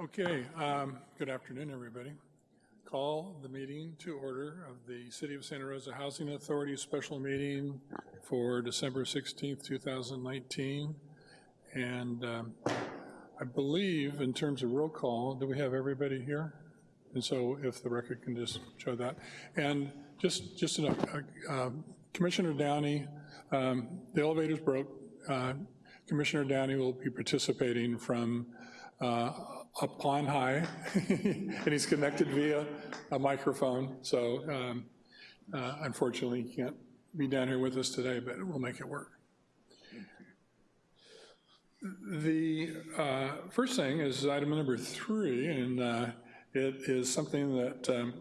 Okay, um, good afternoon, everybody. Call the meeting to order of the City of Santa Rosa Housing Authority special meeting for December 16th, 2019. And um, I believe in terms of roll call, do we have everybody here? And so if the record can just show that. And just, just enough, uh, um, Commissioner Downey, um, the elevators broke. Uh, Commissioner Downey will be participating from uh, up on high, and he's connected via a microphone, so um, uh, unfortunately he can't be down here with us today, but we'll make it work. The uh, first thing is item number three, and uh, it is something that um,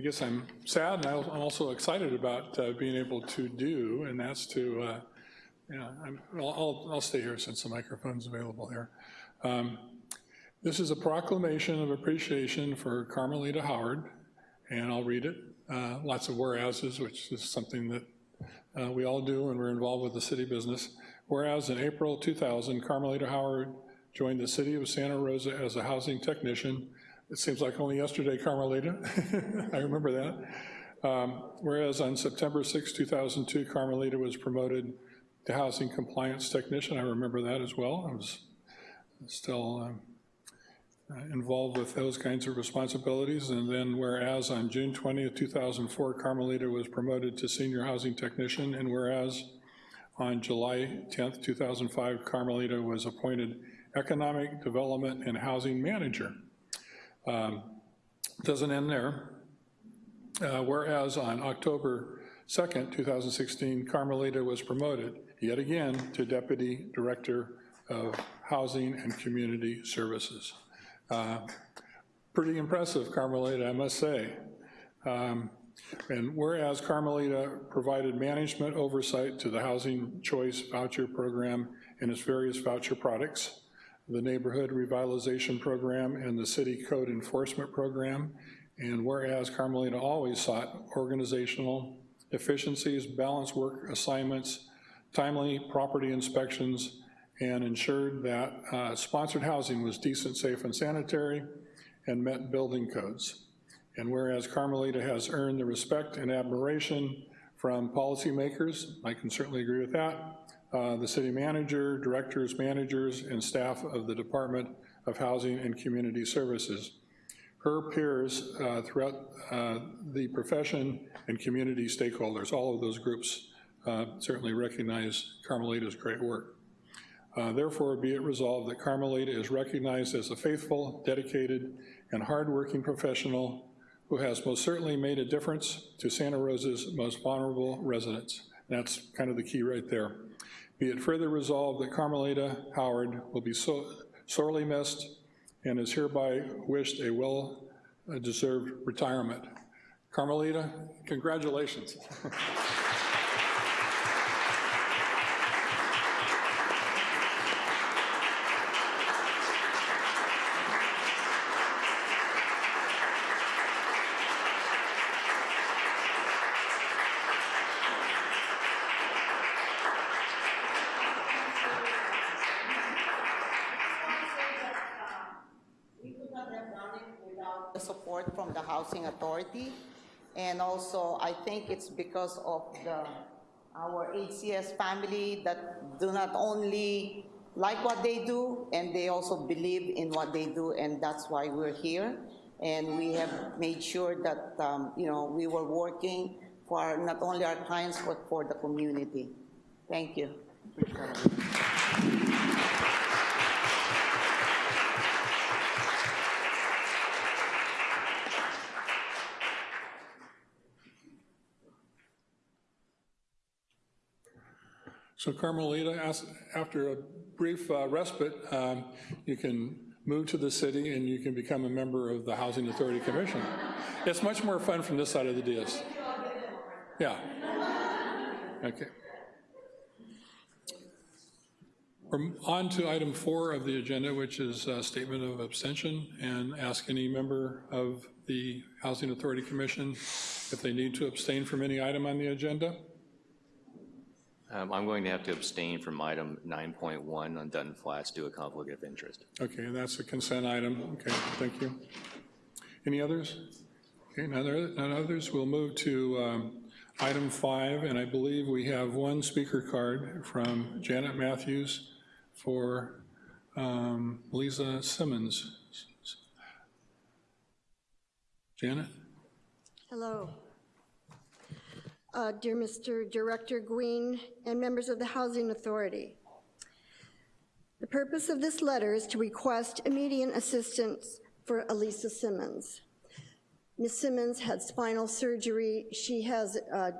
I guess I'm sad and I'm also excited about uh, being able to do, and that's to, uh, yeah, I'm, I'll, I'll, stay here since the microphone's available here. Um, this is a proclamation of appreciation for Carmelita Howard, and I'll read it. Uh, lots of whereases, which is something that uh, we all do when we're involved with the city business. Whereas in April 2000, Carmelita Howard joined the city of Santa Rosa as a housing technician. It seems like only yesterday, Carmelita. I remember that. Um, whereas on September 6, 2002, Carmelita was promoted to housing compliance technician. I remember that as well. I was still um, involved with those kinds of responsibilities. And then whereas on June 20th, 2004, Carmelita was promoted to senior housing technician, and whereas on July 10th, 2005, Carmelita was appointed economic development and housing manager. Um, doesn't end there. Uh, whereas on October 2nd, 2016, Carmelita was promoted yet again to Deputy Director of Housing and Community Services. Uh, pretty impressive, Carmelita, I must say. Um, and whereas Carmelita provided management oversight to the Housing Choice Voucher Program and its various voucher products, the Neighborhood Revitalization Program and the City Code Enforcement Program, and whereas Carmelita always sought organizational efficiencies, balanced work assignments, timely property inspections, and ensured that uh, sponsored housing was decent, safe, and sanitary and met building codes. And whereas Carmelita has earned the respect and admiration from policymakers, I can certainly agree with that, uh, the city manager, directors, managers, and staff of the Department of Housing and Community Services. Her peers uh, throughout uh, the profession and community stakeholders, all of those groups uh, certainly recognize Carmelita's great work. Uh, therefore, be it resolved that Carmelita is recognized as a faithful, dedicated, and hardworking professional who has most certainly made a difference to Santa Rosa's most vulnerable residents. that's kind of the key right there. Be it further resolved that Carmelita Howard will be so sorely missed and is hereby wished a well-deserved retirement. Carmelita, congratulations. Housing Authority. And also, I think it's because of the, our HCS family that do not only like what they do, and they also believe in what they do, and that's why we're here. And we have made sure that, um, you know, we were working for not only our clients, but for the community. Thank you. So Carmelita, after a brief uh, respite, um, you can move to the city and you can become a member of the Housing Authority Commission. It's much more fun from this side of the dais. Yeah. Okay. We're on to item four of the agenda, which is a statement of abstention, and ask any member of the Housing Authority Commission if they need to abstain from any item on the agenda. Um, I'm going to have to abstain from item 9.1 on Dutton Flats due to a conflict of interest. Okay, and that's a consent item. Okay, thank you. Any others? Okay, none none others. We'll move to um, item five, and I believe we have one speaker card from Janet Matthews for um, Lisa Simmons. Janet? Hello. Uh, Dear Mr. Director Green and members of the Housing Authority, the purpose of this letter is to request immediate assistance for Elisa Simmons. Ms. Simmons had spinal surgery, she has uh,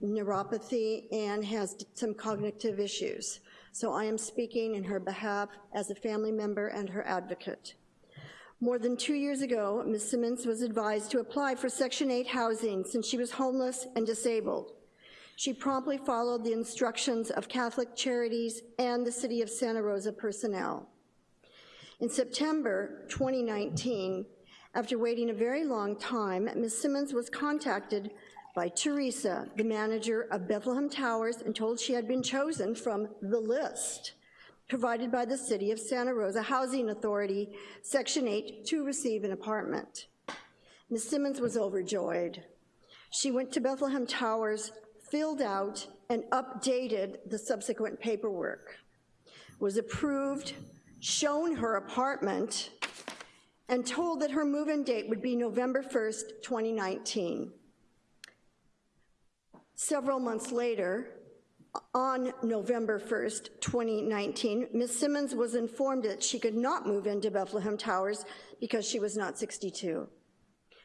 neuropathy, and has some cognitive issues. So I am speaking in her behalf as a family member and her advocate. More than two years ago, Ms. Simmons was advised to apply for Section 8 housing since she was homeless and disabled. She promptly followed the instructions of Catholic Charities and the City of Santa Rosa personnel. In September 2019, after waiting a very long time, Ms. Simmons was contacted by Teresa, the manager of Bethlehem Towers, and told she had been chosen from the list provided by the City of Santa Rosa Housing Authority, Section 8, to receive an apartment. Ms. Simmons was overjoyed. She went to Bethlehem Towers, filled out and updated the subsequent paperwork, was approved, shown her apartment, and told that her move-in date would be November 1st, 2019. Several months later, on November 1st, 2019, Ms. Simmons was informed that she could not move into Bethlehem Towers because she was not 62.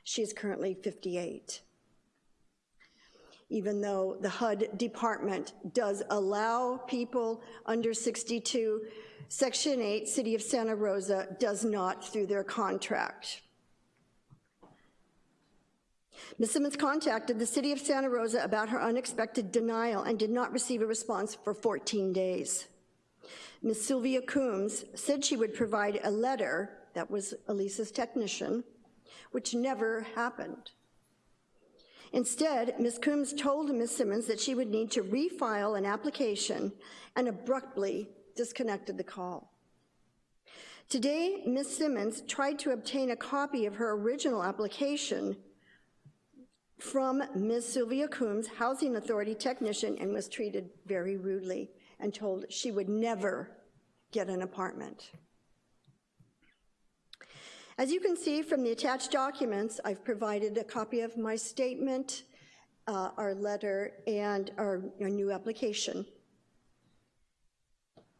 She is currently 58. Even though the HUD department does allow people under 62, Section 8, City of Santa Rosa, does not through their contract. Ms. Simmons contacted the City of Santa Rosa about her unexpected denial and did not receive a response for 14 days. Ms. Sylvia Coombs said she would provide a letter, that was Elisa's technician, which never happened. Instead, Ms. Coombs told Ms. Simmons that she would need to refile an application and abruptly disconnected the call. Today, Ms. Simmons tried to obtain a copy of her original application from Ms. Sylvia Coombs, Housing Authority technician, and was treated very rudely and told she would never get an apartment. As you can see from the attached documents, I've provided a copy of my statement, uh, our letter, and our, our new application.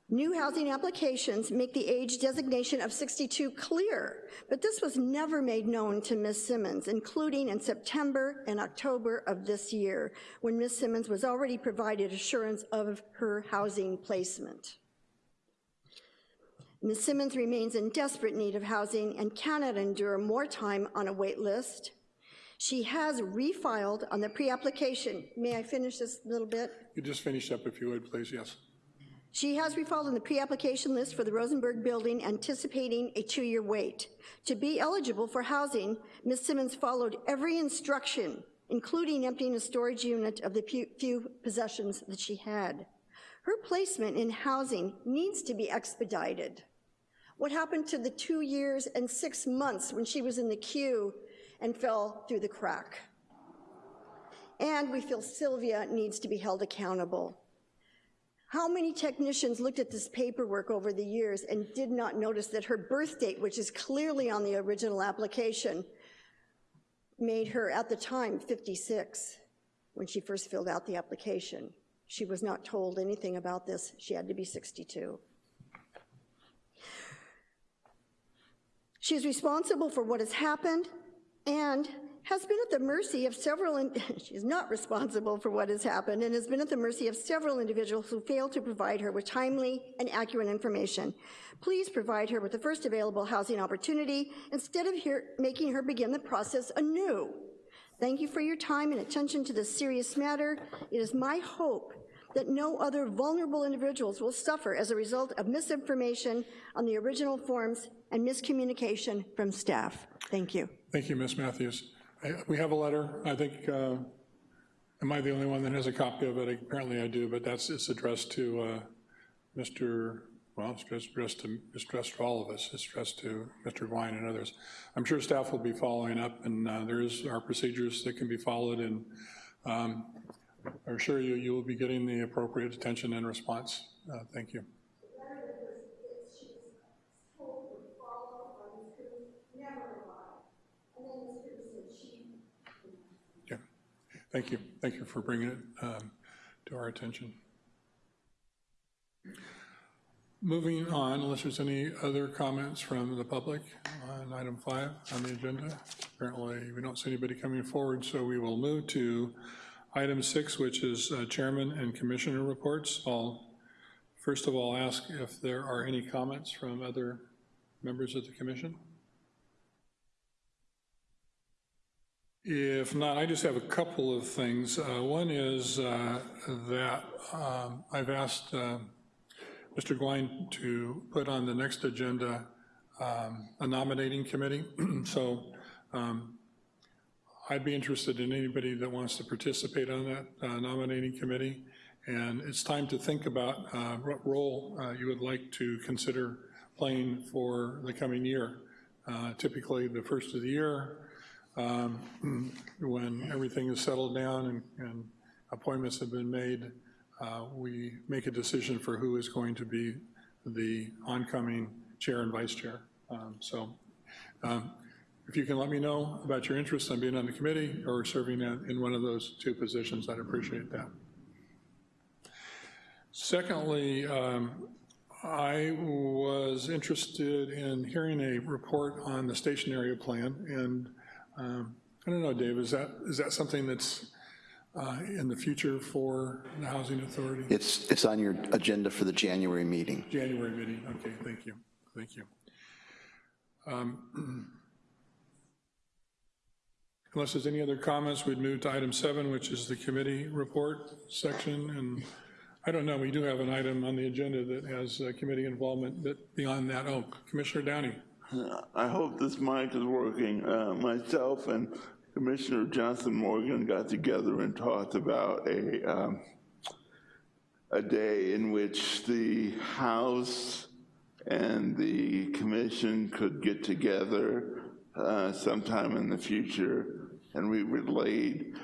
New housing applications make the age designation of 62 clear, but this was never made known to Ms. Simmons, including in September and October of this year, when Ms. Simmons was already provided assurance of her housing placement. Ms. Simmons remains in desperate need of housing and cannot endure more time on a wait list. She has refiled on the pre-application. May I finish this little bit? You just finish up if you would, please, yes. She has refiled on the pre-application list for the Rosenberg Building, anticipating a two-year wait. To be eligible for housing, Ms. Simmons followed every instruction, including emptying a storage unit of the few- few possessions that she had. Her placement in housing needs to be expedited. What happened to the two years and six months when she was in the queue and fell through the crack? And we feel Sylvia needs to be held accountable. How many technicians looked at this paperwork over the years and did not notice that her birth date, which is clearly on the original application, made her, at the time, 56 when she first filled out the application. She was not told anything about this. She had to be 62. She is responsible for what has happened and has been at the mercy of several, in- she is not responsible for what has happened and has been at the mercy of several individuals who failed to provide her with timely and accurate information. Please provide her with the first available housing opportunity instead of here, making her begin the process anew. Thank you for your time and attention to this serious matter. It is my hope that no other vulnerable individuals will suffer as a result of misinformation on the original forms and miscommunication from staff. Thank you. Thank you, Ms. Matthews. I- We have a letter, I think, uh, Am I the only one that has a copy of it? Apparently I do, but that's, it's addressed to uh, Mr., well, it's addressed- to, it's addressed to all of us, it's addressed to Mr. Gouin and others. I'm sure staff will be following up, and uh, there is, our procedures that can be followed, and um, I'm sure you, you will be getting the appropriate attention and response. Uh, Thank you. Yeah, thank you. Thank you for bringing it um, to our attention. Moving on, unless there's any other comments from the public on item five on the agenda. Apparently, we don't see anybody coming forward, so we will move to item six, which is uh, chairman and commissioner reports. I'll first of all ask if there are any comments from other members of the commission. If not, I just have a couple of things. Uh, One is uh, that um, I've asked uh, Mr. Gouin to put on the next agenda um, a nominating committee. So um, I'd be interested in anybody that wants to participate on that uh, nominating committee. And it's time to think about uh, what role uh, you would like to consider playing for the coming year. Typically, the first of the year, um, when everything is settled down and, and appointments have been made, uh, we make a decision for who is going to be the oncoming chair and vice chair. Um, So um, if you can let me know about your interest in being on the committee or serving in one of those two positions, I'd appreciate that. Secondly, um, I was interested in hearing a report on the station area plan, and um, I don't know, Dave, is that, is that something that's uh, in the future for the Housing Authority? It's, it's on your agenda for the January meeting. January meeting, okay, thank you, thank you. Um, Unless there's any other comments, we'd move to item seven, which is the committee report section, and I don't know, we do have an item on the agenda that has uh, committee involvement, but beyond that, oh, Commissioner Downey. I hope this mic is working. Uh, Myself and Commissioner Johnson Morgan got together and talked about a, um, a day in which the House and the commission could get together uh, sometime in the future, and we relayed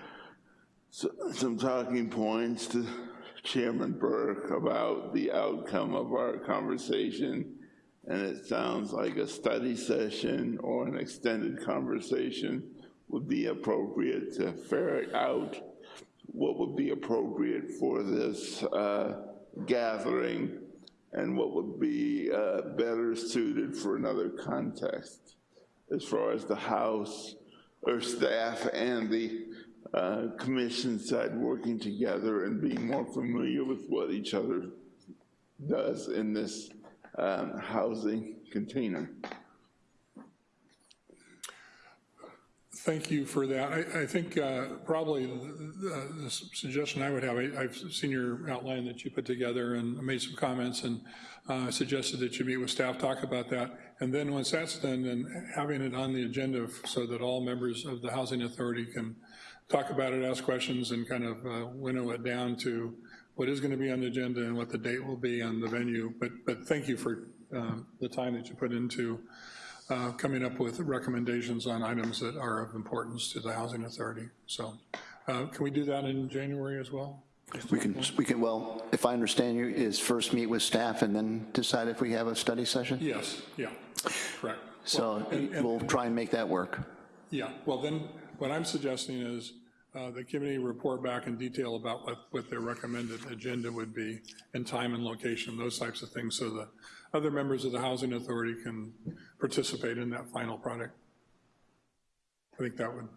so- some talking points to Chairman Burke about the outcome of our conversation and it sounds like a study session or an extended conversation would be appropriate to ferret out what would be appropriate for this uh, gathering and what would be uh, better suited for another context. As far as the House or staff and the uh, commission side working together and being more familiar with what each other does in this um, housing container. Thank you for that. I, I think uh, probably the the suggestion I would have, I- I've seen your outline that you put together and made some comments and uh, suggested that you meet with staff, talk about that. And then once that's done, then having it on the agenda so that all members of the Housing Authority can talk about it, ask questions, and kind of uh, winnow it down to what is going to be on the agenda and what the date will be on the venue. But, but thank you for um, the time that you put into uh, coming up with recommendations on items that are of importance to the Housing Authority. So uh, can we do that in January as well? We can, we can, well, if I understand you, is first meet with staff and then decide if we have a study session? Yes, yeah, correct. So and- and- we'll try and make that work. Yeah, well then, what I'm suggesting is uh, the committee report back in detail about what, what their recommended agenda would be, and time and location, those types of things, so the other members of the Housing Authority can participate in that final product. I think that would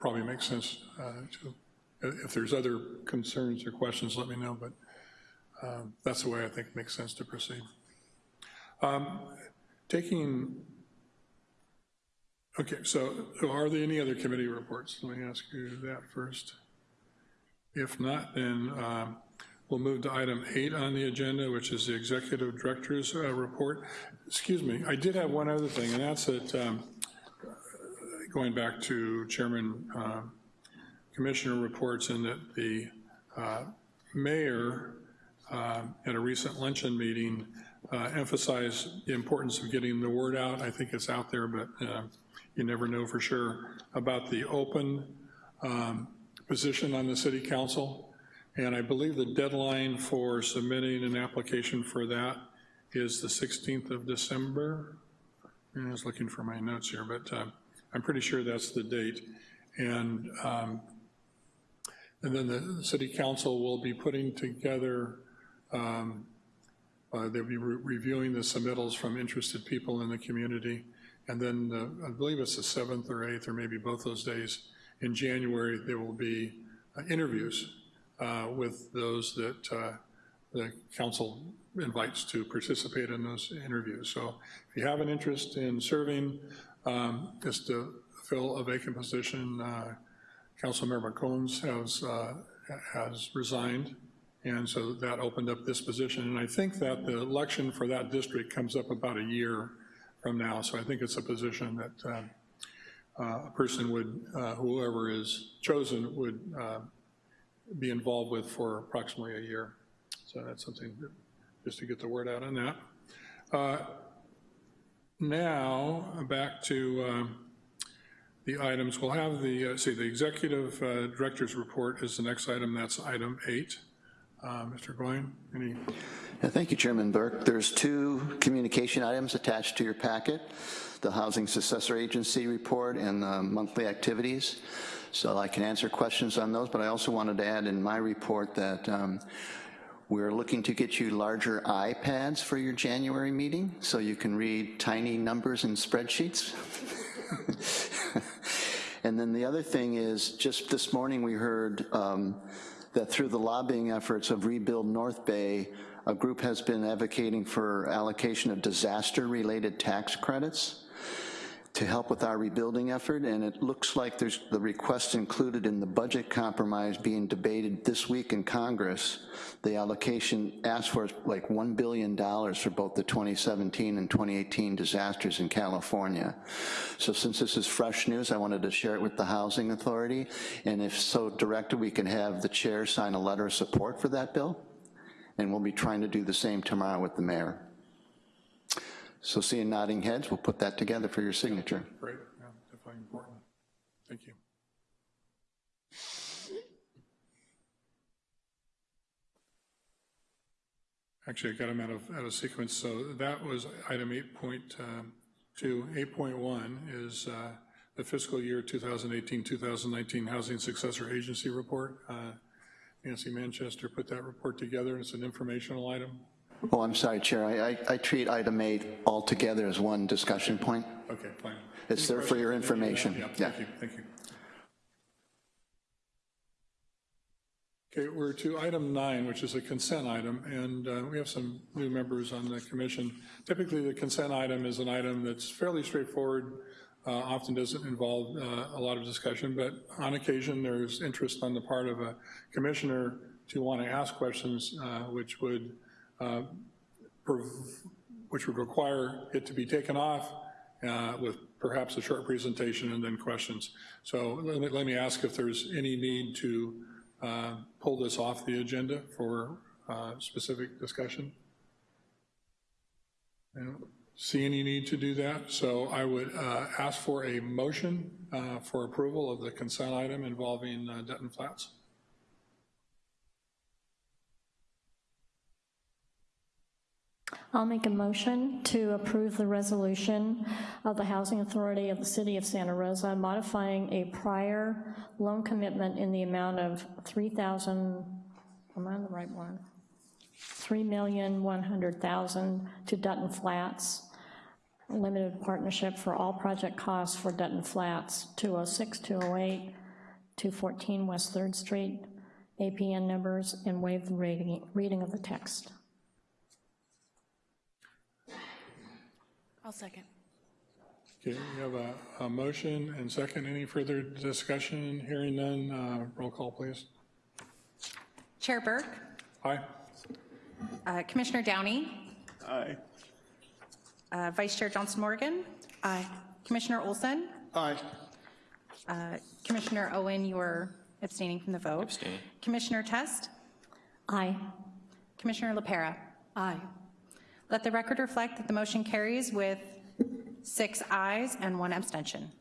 probably make sense uh, to, if there's other concerns or questions, let me know, but um, that's the way I think makes sense to proceed. Um, Taking Okay, so are there any other committee reports? Let me ask you that first. If not, then um, we'll move to item eight on the agenda, which is the executive director's uh, report. Excuse me, I did have one other thing, and that's that, um, going back to Chairman uh, commissioner reports and that the uh, mayor uh, at a recent luncheon meeting uh, emphasized the importance of getting the word out. I think it's out there, but uh, you never know for sure, about the open um, position on the city council. And I believe the deadline for submitting an application for that is the 16th of December. I was looking for my notes here, but uh, I'm pretty sure that's the date. And, um, and then the city council will be putting together, um, uh, they'll be re- reviewing the submittals from interested people in the community. And then the- I believe it's the 7th or 8th, or maybe both those days, in January, there will be uh, interviews uh, with those that uh, the council invites to participate in those interviews. So if you have an interest in serving, um, just to fill a vacant position, uh, Councilmember Combs has, uh, has resigned, and so that opened up this position. And I think that the election for that district comes up about a year from now, so I think it's a position that um, uh, a person would, uh, whoever is chosen would uh, be involved with for approximately a year. So that's something, just to get the word out on that. Uh, Now, back to um, the items. We'll have the, uh, see, the executive uh, director's report is the next item. That's item eight. Uh, Mr. Gouin, any, Thank you, Chairman Burke. There's two communication items attached to your packet, the Housing Successor Agency report and the monthly activities. So I can answer questions on those, but I also wanted to add in my report that um, we're looking to get you larger iPads for your January meeting, so you can read tiny numbers in spreadsheets. And then the other thing is, just this morning, we heard um, that through the lobbying efforts of Rebuild North Bay, a group has been advocating for allocation of disaster-related tax credits to help with our rebuilding effort, and it looks like there's the request included in the budget compromise being debated this week in Congress. The allocation asked for like $1 billion for both the 2017 and 2018 disasters in California. So since this is fresh news, I wanted to share it with the Housing Authority, and if so directed, we can have the chair sign a letter of support for that bill, and we'll be trying to do the same tomorrow with the mayor. So seeing nodding heads, we'll put that together for your signature. great, yeah, definitely important. Thank you. Actually, I got them out of, out of sequence, so that was item 8.2. 8.1 is uh, the fiscal year 2018-2019 Housing Successor Agency Report. Uh, Nancy Manchester put that report together, it's an informational item. Oh, I'm sorry, Chair, I, I- I treat item eight altogether as one discussion point. Okay, fine. It's Any there for your questions? information. Yeah, Yeah. thank you, thank you. Okay, we're to item nine, which is a consent item, and uh, we have some new members on the commission. Typically, the consent item is an item that's fairly straightforward, uh, often doesn't involve uh, a lot of discussion, but on occasion, there's interest on the part of a commissioner to want to ask questions, uh, which would uh, which would require it to be taken off uh, with perhaps a short presentation and then questions. So let me, let me ask if there's any need to uh, pull this off the agenda for uh, specific discussion. See any need to do that, so I would uh, ask for a motion uh, for approval of the consent item involving uh, Dutton Flats. I'll make a motion to approve the resolution of the Housing Authority of the City of Santa Rosa modifying a prior loan commitment in the amount of 3,000, am I on the right one? 3,100,000 to Dutton Flats, limited partnership for all project costs for Dutton Flats, 206, 208, 214 West Third Street, APN numbers, and waive the reading reading of the text. I'll second. Okay, we have a, a motion and second. Any further discussion? Hearing none, uh, roll call, please. Chair Burke, Aye? uh, Commissioner Downey, Aye. Uh, Vice Chair Johnson Morgan. Aye. Commissioner Olson, Aye. uh, Commissioner Owen, you are Abstaining from the vote. Abstain. Commissioner Test? Aye. Commissioner LaPera? Aye. Let the record reflect that the motion carries with six ayes and one abstention.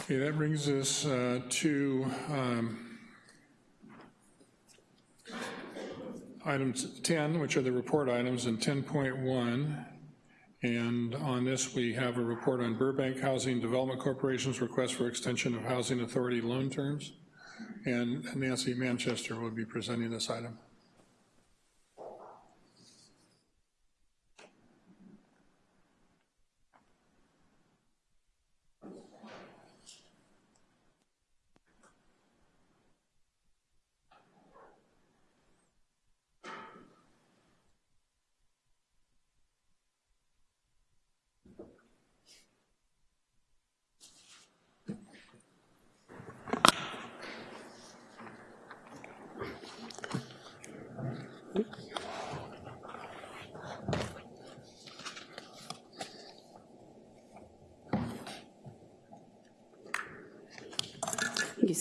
Okay, that brings us uh, to um, items 10, which are the report items, and 10.1. And on this, we have a report on Burbank Housing Development Corporation's request for extension of housing authority loan terms. And Nancy Manchester will be presenting this item.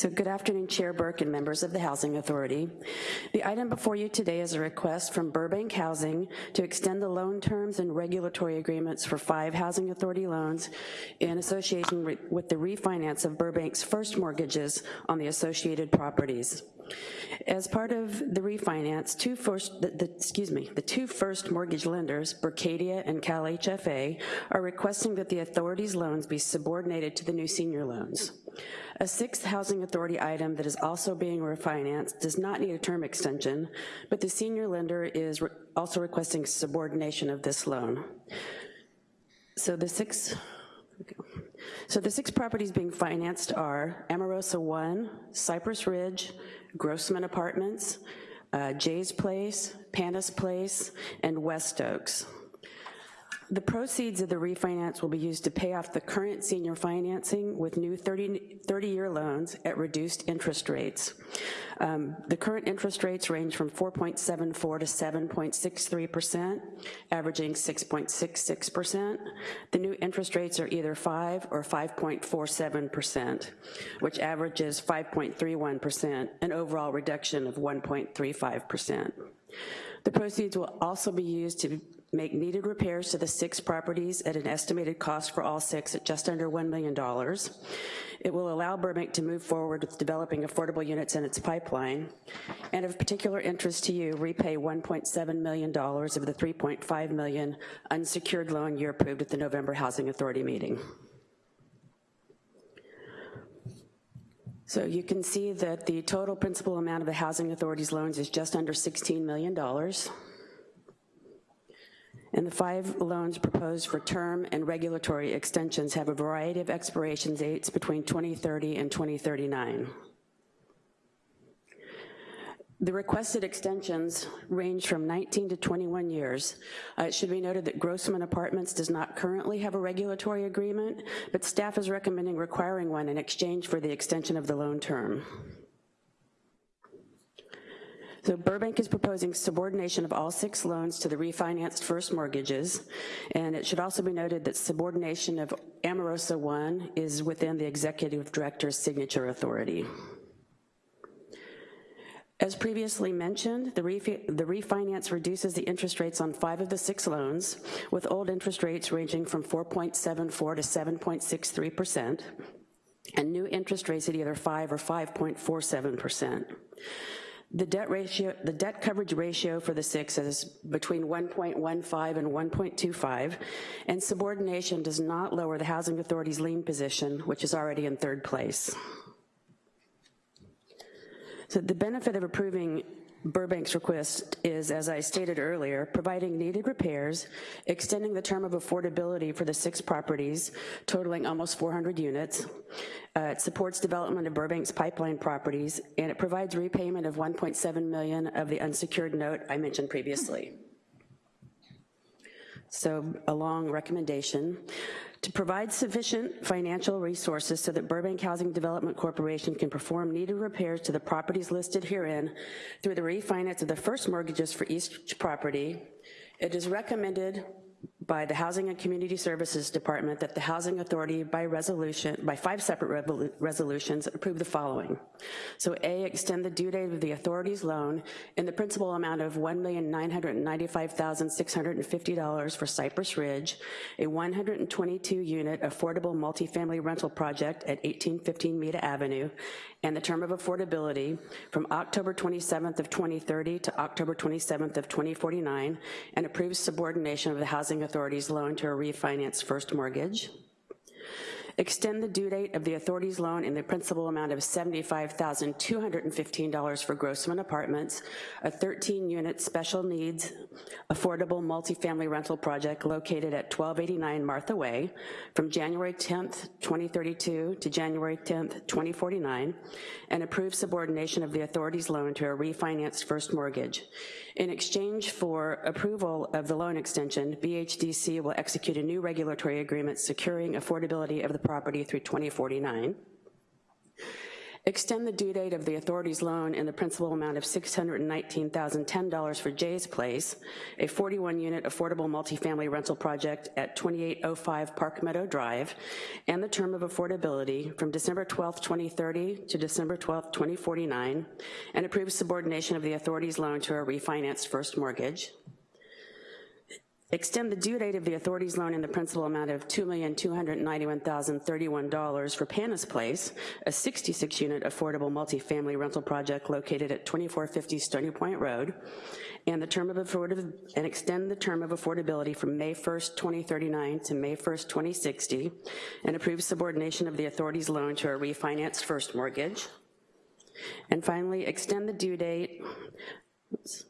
So good afternoon, Chair Burke and members of the Housing Authority. The item before you today is a request from Burbank Housing to extend the loan terms and regulatory agreements for five Housing Authority loans in association with the refinance of Burbank's first mortgages on the associated properties. As part of the refinance, two first, the, the, excuse me, the two first mortgage lenders, Berkadia and Cal HFA, are requesting that the authority's loans be subordinated to the new senior loans. A sixth housing authority item that is also being refinanced does not need a term extension, but the senior lender is re- also requesting subordination of this loan. So the six, so the six properties being financed are Amorosa 1, Cypress Ridge, Grossman Apartments, uh, Jay's Place, Panis Place, and West Oaks. The proceeds of the refinance will be used to pay off the current senior financing with new 30, 30-year loans at reduced interest rates. Um, The current interest rates range from 4.74 to 7.63%, averaging 6.66%. The new interest rates are either 5 or 5.47%, which averages 5.31%, an overall reduction of 1.35%. The proceeds will also be used to make needed repairs to the six properties at an estimated cost for all six at just under $1 million. It will allow Burbank to move forward with developing affordable units in its pipeline, and of particular interest to you, repay $1.7 million of the 3.5 million unsecured loan you approved at the November Housing Authority meeting. So you can see that the total principal amount of the Housing Authority's loans is just under $16 million. And the five loans proposed for term and regulatory extensions have a variety of expiration dates between 2030 and 2039. The requested extensions range from 19 to 21 years. Uh, It should be noted that Grossman Apartments does not currently have a regulatory agreement, but staff is recommending requiring one in exchange for the extension of the loan term. So Burbank is proposing subordination of all six loans to the refinanced first mortgages, and it should also be noted that subordination of Amorosa 1 is within the executive director's signature authority. As previously mentioned, the, refi the refinance reduces the interest rates on five of the six loans, with old interest rates ranging from 4.74 to 7.63%, and new interest rates at either 5 or 5.47%. The debt ratio, the debt coverage ratio for the six is between 1.15 and 1.25, and subordination does not lower the Housing Authority's lien position, which is already in third place. So the benefit of approving Burbank's request is, as I stated earlier, providing needed repairs, extending the term of affordability for the six properties, totaling almost 400 units. Uh, It supports development of Burbank's pipeline properties, and it provides repayment of 1.7 million of the unsecured note I mentioned previously. So a long recommendation, to provide sufficient financial resources so that Burbank Housing Development Corporation can perform needed repairs to the properties listed herein through the refinance of the first mortgages for each property, it is recommended by the Housing and Community Services Department that the Housing Authority by resolution, by five separate resolutions, approve the following. So A, extend the due date of the authority's loan in the principal amount of $1,995,650 for Cypress Ridge, a 122-unit affordable multifamily rental project at 1815 Meta Avenue, and the term of affordability from October 27th of 2030 to October 27th of 2049, and approves subordination of the Housing Authority's loan to a refinance first mortgage. Extend the due date of the authority's loan in the principal amount of $75,215 for Grossman Apartments, a 13-unit special needs affordable multifamily rental project located at 1289 Martha Way, from January 10th, 2032 to January 10th, 2049, and approve subordination of the authority's loan to a refinanced first mortgage. In exchange for approval of the loan extension, BHDC will execute a new regulatory agreement securing affordability of the property through 2049. Extend the due date of the authority's loan in the principal amount of $619,010 for Jay's Place, a 41-unit affordable multifamily rental project at 2805 Park Meadow Drive, and the term of affordability from December 12, 2030 to December 12, 2049, and approve subordination of the authority's loan to a refinanced first mortgage. Extend the due date of the authority's loan in the principal amount of $2,291,031 for Panis Place, a 66-unit affordable multifamily rental project located at 2450 Stony Point Road, and the term of and extend the term of affordability from May 1st, 2039 to May 1st, 2060, and approve subordination of the authority's loan to a refinanced first mortgage. And finally, extend the due date, oops,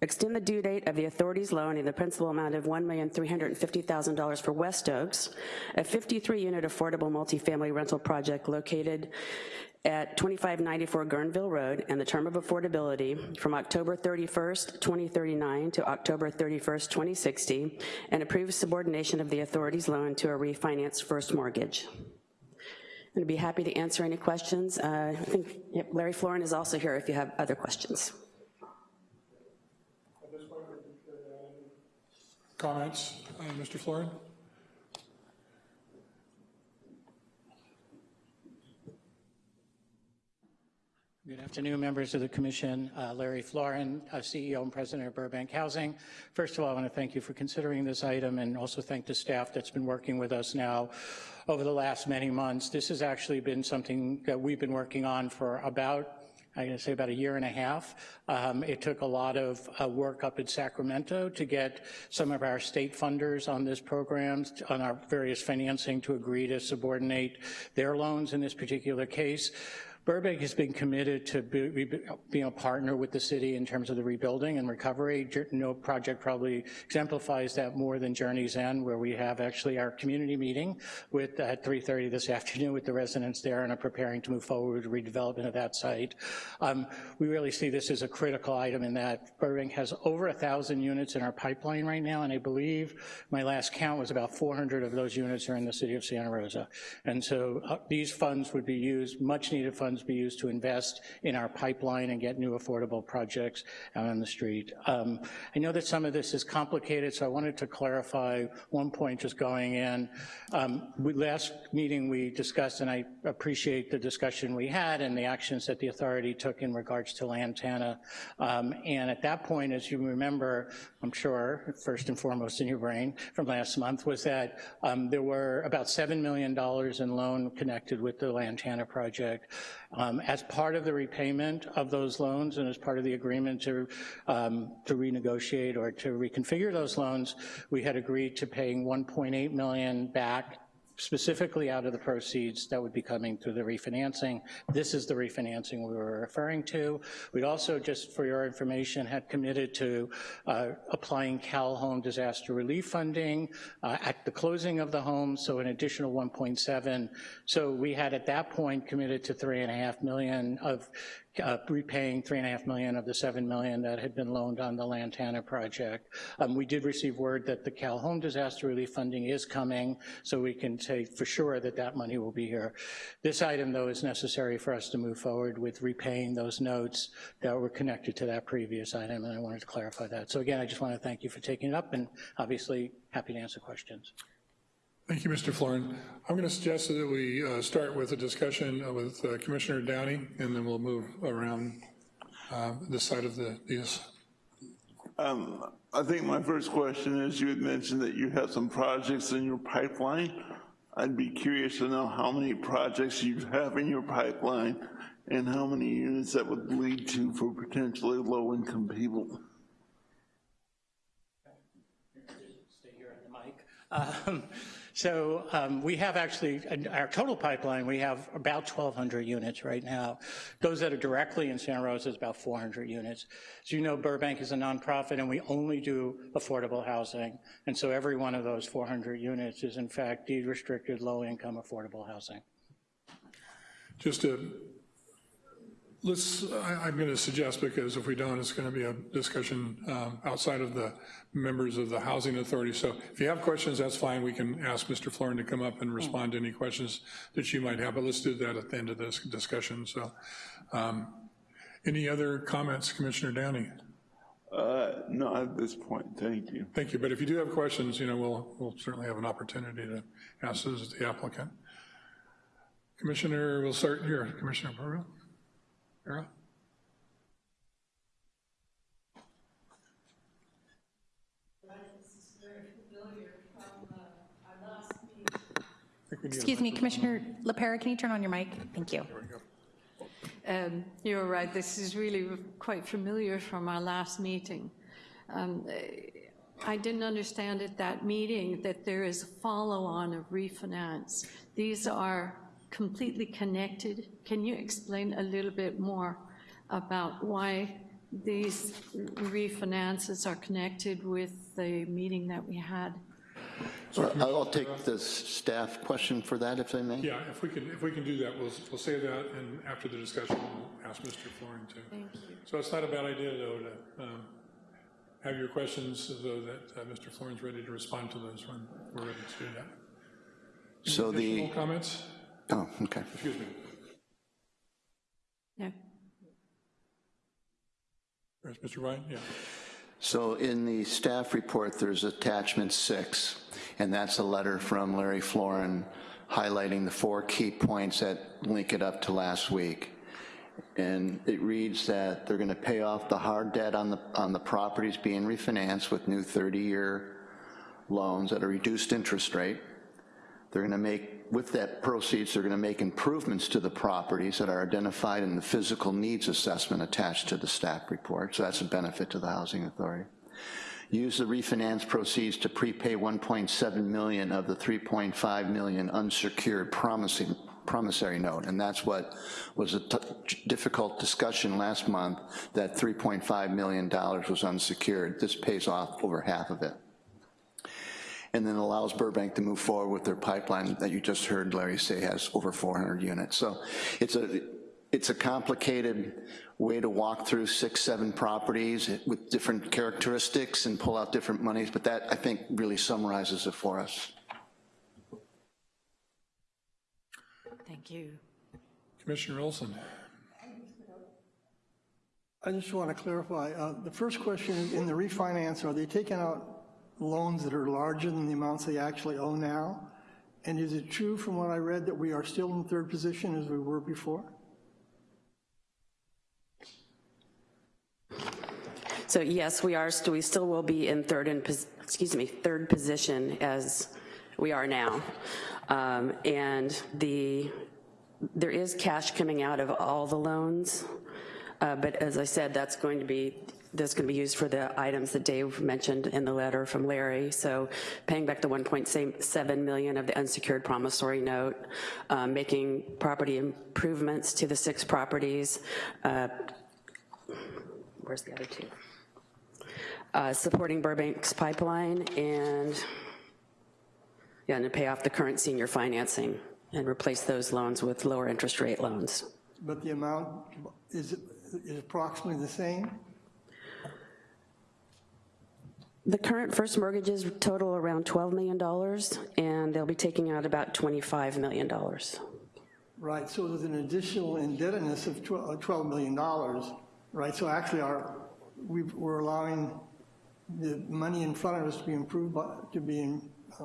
Extend the due date of the authority's loan in the principal amount of $1,350,000 for West Oaks, a 53-unit affordable multifamily rental project located at 2594 Guerneville Road, and the term of affordability from October 31st, 2039 to October 31st, 2060, and approve subordination of the authority's loan to a refinance first mortgage. I'm gonna be happy to answer any questions. Uh, I think yep, Larry Florin is also here if you have other questions. Comments, uh, Mr. Florin? Good afternoon, members of the commission. Uh, Larry Florin, uh, CEO and president of Burbank Housing. First of all, I want to thank you for considering this item and also thank the staff that's been working with us now over the last many months. This has actually been something that we've been working on for about I'm to say about a year and a half. Um, it took a lot of uh, work up in Sacramento to get some of our state funders on this program, on our various financing to agree to subordinate their loans in this particular case. Burbank has been committed to be, being a partner with the city in terms of the rebuilding and recovery. No project probably exemplifies that more than Journey's End, where we have actually our community meeting with at 3.30 this afternoon with the residents there and are preparing to move forward with redevelopment of that site. Um, we really see this as a critical item in that Burbank has over a thousand units in our pipeline right now, and I believe my last count was about 400 of those units are in the city of Santa Rosa. And so uh, these funds would be used, much needed funds be used to invest in our pipeline and get new affordable projects out on the street. Um, I know that some of this is complicated, so I wanted to clarify one point just going in. Um, we, last meeting we discussed, and I appreciate the discussion we had and the actions that the authority took in regards to Lantana. Um, and at that point, as you remember, I'm sure, first and foremost in your brain from last month, was that um, there were about $7 million in loan connected with the Lantana project. Um, as part of the repayment of those loans and as part of the agreement to, um, to renegotiate or to reconfigure those loans, we had agreed to paying 1.8 million back specifically out of the proceeds that would be coming through the refinancing. This is the refinancing we were referring to. We also, just for your information, had committed to uh, applying Cal Home disaster relief funding uh, at the closing of the home, so an additional 1.7. So we had at that point committed to three and a half million of uh, repaying three and a half million of the seven million that had been loaned on the Lantana project. Um, we did receive word that the Cal Home disaster relief funding is coming, so we can say for sure that that money will be here. This item, though, is necessary for us to move forward with repaying those notes that were connected to that previous item, and I wanted to clarify that. So again, I just want to thank you for taking it up, and obviously, happy to answer questions. Thank you, Mr. Florin. I'm going to suggest that we uh, start with a discussion uh, with uh, Commissioner Downey, and then we'll move around uh, this side of the dais. Um, I think my first question is, you had mentioned that you have some projects in your pipeline. I'd be curious to know how many projects you have in your pipeline and how many units that would lead to for potentially low-income people. Stay here at the mic. Um, So um, we have actually, our total pipeline, we have about 1,200 units right now. Those that are directly in Santa Rosa is about 400 units. As you know, Burbank is a nonprofit, and we only do affordable housing. And so every one of those 400 units is in fact deed-restricted, low-income affordable housing. Just to, let's, I- I'm going to suggest, because if we don't, it's going to be a discussion um, outside of the members of the Housing Authority. So if you have questions, that's fine. We can ask Mr. Florin to come up and respond to any questions that you might have, but let's do that at the end of this discussion. So um, any other comments, Commissioner Downey? Uh, not at this point, thank you. Thank you, but if you do have questions, you know, we'll, we'll certainly have an opportunity to ask those the applicant. Commissioner, we'll start here, Commissioner Burrow. Farrell? Excuse me, Commissioner LaPera, can you turn on your mic? Thank you. Um, You're right, this is really quite familiar from our last meeting. Um, I didn't understand at that meeting that there is a follow-on of refinance. These are completely connected. Can you explain a little bit more about why these refinances are connected with the meeting that we had? So I'll take the staff question for that, if I may. Yeah, if we can, if we can do that, we'll, we'll say that, and after the discussion, we'll ask Mr. Florin to. Thank you. So it's not a bad idea, though, to um, have your questions so that uh, Mr. Florin's ready to respond to those when we're ready to do that. So the, Additional comments? Oh, okay. Excuse me. Yeah. There's Mr. Ryan, yeah. So in the staff report, there's attachment six, and that's a letter from Larry Florin highlighting the four key points that link it up to last week. And it reads that they're gonna pay off the hard debt on the, on the properties being refinanced with new 30-year loans at a reduced interest rate. They're gonna make, with that proceeds, they're gonna make improvements to the properties that are identified in the physical needs assessment attached to the staff report, so that's a benefit to the Housing Authority. Use the refinance proceeds to prepay 1.7 million of the 3.5 million unsecured promising, promissory note, and that's what was a difficult discussion last month, that $3.5 million was unsecured. This pays off over half of it and then allows Burbank to move forward with their pipeline that you just heard Larry say has over 400 units. So it's a, it's a complicated way to walk through six, seven properties with different characteristics and pull out different monies, but that, I think, really summarizes it for us. Thank you. Commissioner Olson. I just want to clarify, uh, the first question in the refinance, are they taking out loans that are larger than the amounts they actually owe now? And is it true from what I read that we are still in third position as we were before? So yes, we are, st- we still will be in third and, excuse me, third position as we are now. Um, And the, there is cash coming out of all the loans, uh, but as I said, that's going to be, that's going to be used for the items that Dave mentioned in the letter from Larry. So paying back the 1.7 million of the unsecured promissory note, um, making property improvements to the six properties. uh, Where's the other two? uh, supporting Burbank's pipeline and, yeah, and to pay off the current senior financing and replace those loans with lower interest rate loans. But the amount is is approximately the same? The current first mortgages total around $12 million, and they'll be taking out about $25 million. Right, so there's an additional indebtedness of uh, $12 million, right? So actually, our, we- we're allowing the money in front of us to be improved, by- to be uh,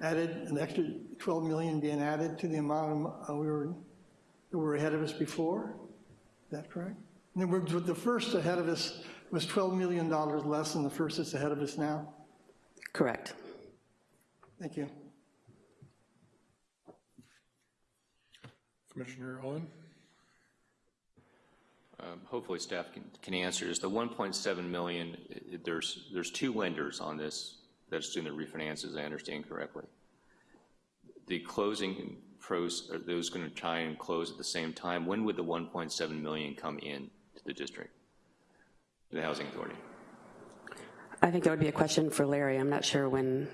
added, an extra 12 million being added to the amount of, uh, we were, that were ahead of us before? Is that correct? In other words, with the first ahead of us was $12 million less than the first that's ahead of us now? Correct. Thank you. Commissioner Owen? Um, Hopefully staff can, can answer this. The 1.7 million, i- i- there's, there's two lenders on this that's doing the refinances, I understand correctly. The closing pros, are those going to try and close at the same time? When would the 1.7 million come in to the district, to the housing authority? I think that would be a question for Larry. I'm not sure when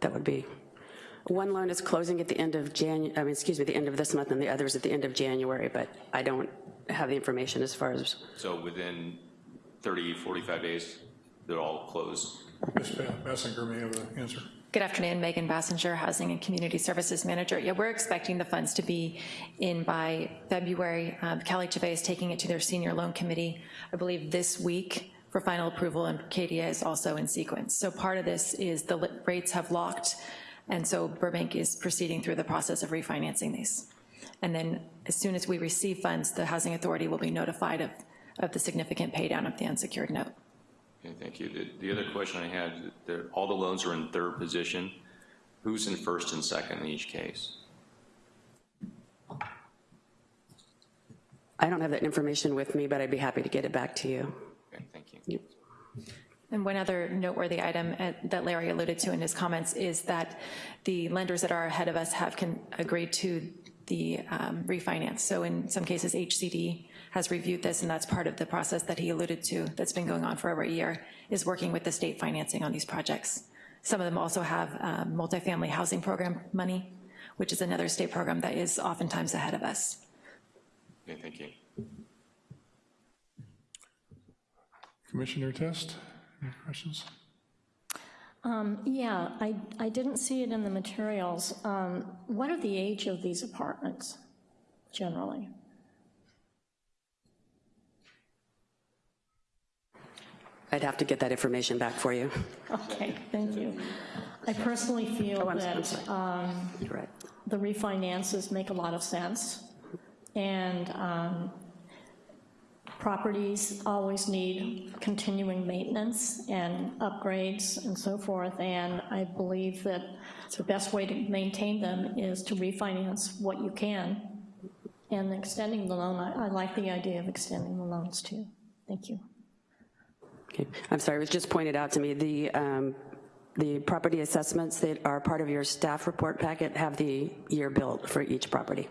that would be. One loan is closing at the end of January, I mean, excuse me, the end of this month, and the other is at the end of January, but I don't have the information as far as, So within 30, 45 days, they're all closed? Ms. Basinger may have an answer. Good afternoon, Megan Basinger, Housing and Community Services Manager. Yeah, we're expecting the funds to be in by February. Um, Cali Chavez is taking it to their senior loan committee, I believe this week for final approval, and Cadia is also in sequence. So part of this is the rates have locked, and so Burbank is proceeding through the process of refinancing these. And then as soon as we receive funds, the Housing Authority will be notified of, of the significant paydown of the unsecured note. Okay, thank you. The, the other question I had, there, all the loans are in third position. Who's in first and second in each case? I don't have that information with me, but I'd be happy to get it back to you. Okay, thank you. And one other noteworthy item uh, that Larry alluded to in his comments is that the lenders that are ahead of us have can, agreed to the um, refinance. So in some cases, HCD has reviewed this, and that's part of the process that he alluded to that's been going on for over a year, is working with the state financing on these projects. Some of them also have um, multifamily housing program money, which is another state program that is oftentimes ahead of us. Okay, thank you. Commissioner Test, any questions? Um, Yeah, I, I didn't see it in the materials. Um, What are the age of these apartments generally? I'd have to get that information back for you. Okay, thank you. I personally feel Oh, that um, right. the refinances make a lot of sense, and um, properties always need continuing maintenance and upgrades and so forth, and I believe that the best way to maintain them is to refinance what you can, and extending the loan, I I like the idea of extending the loans too. Thank you. Okay, I'm sorry, it was just pointed out to me, the, um, the property assessments that are part of your staff report packet have the year built for each property.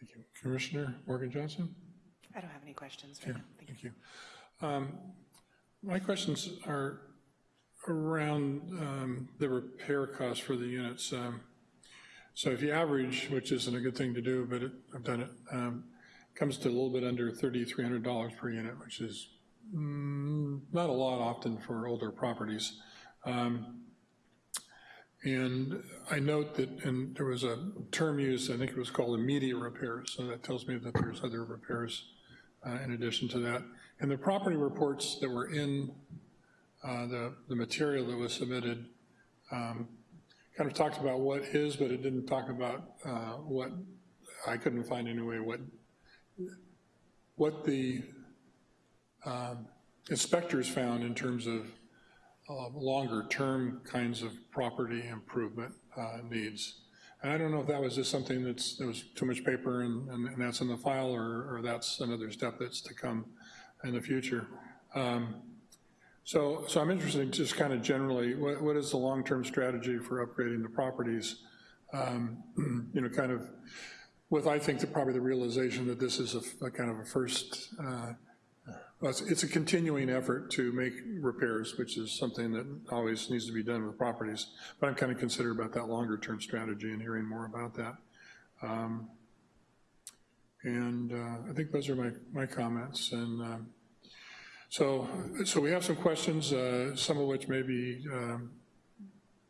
Thank you. Commissioner Morgan Johnson? I don't have any questions Yeah, right now. Thank you. thank you. Um, My questions are around um, the repair costs for the units. Um, So if you average, which isn't a good thing to do, but it- I've done it, um, comes to a little bit under $3,300 per unit, which is mm, not a lot often for older properties. Um, And I note that, and there was a term used, I think it was called immediate repairs, so that tells me that there's other repairs uh, in addition to that. And the property reports that were in uh, the, the material that was submitted um, kind of talked about what is, but it didn't talk about uh, what, I couldn't find anyway, what, what the um, inspectors found in terms of uh, longer-term kinds of property improvement uh, needs. And I don't know if that was just something that's, there was too much paper and, and and that's in the file, or, or that's another step that's to come in the future. Um, So, so I'm interested in just kind of generally, what, what is the long-term strategy for upgrading the properties? Um, You know, kind of with, I think, the, probably the realization that this is a, a kind of a first, uh, it's, a continuing effort to make repairs, which is something that always needs to be done with properties. But I'm kind of concerned about that longer-term strategy and hearing more about that. Um, And uh, I think those are my, my comments. And um, So, so we have some questions, uh, some of which maybe um,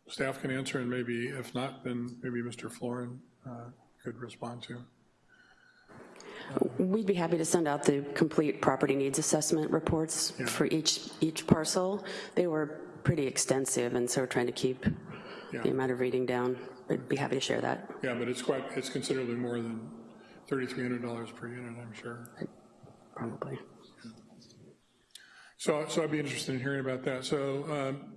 staff can answer, and maybe if not, then maybe Mr. Florin uh, could respond to. We'd be happy to send out the complete property needs assessment reports for each, each parcel. They were pretty extensive, and so we're trying to keep Yeah. the amount of reading down. But be happy to share that. Yeah, but it's quite, it's considerably more than $3,300 per unit, I'm sure. Probably. So, so I'd be interested in hearing about that. So, um,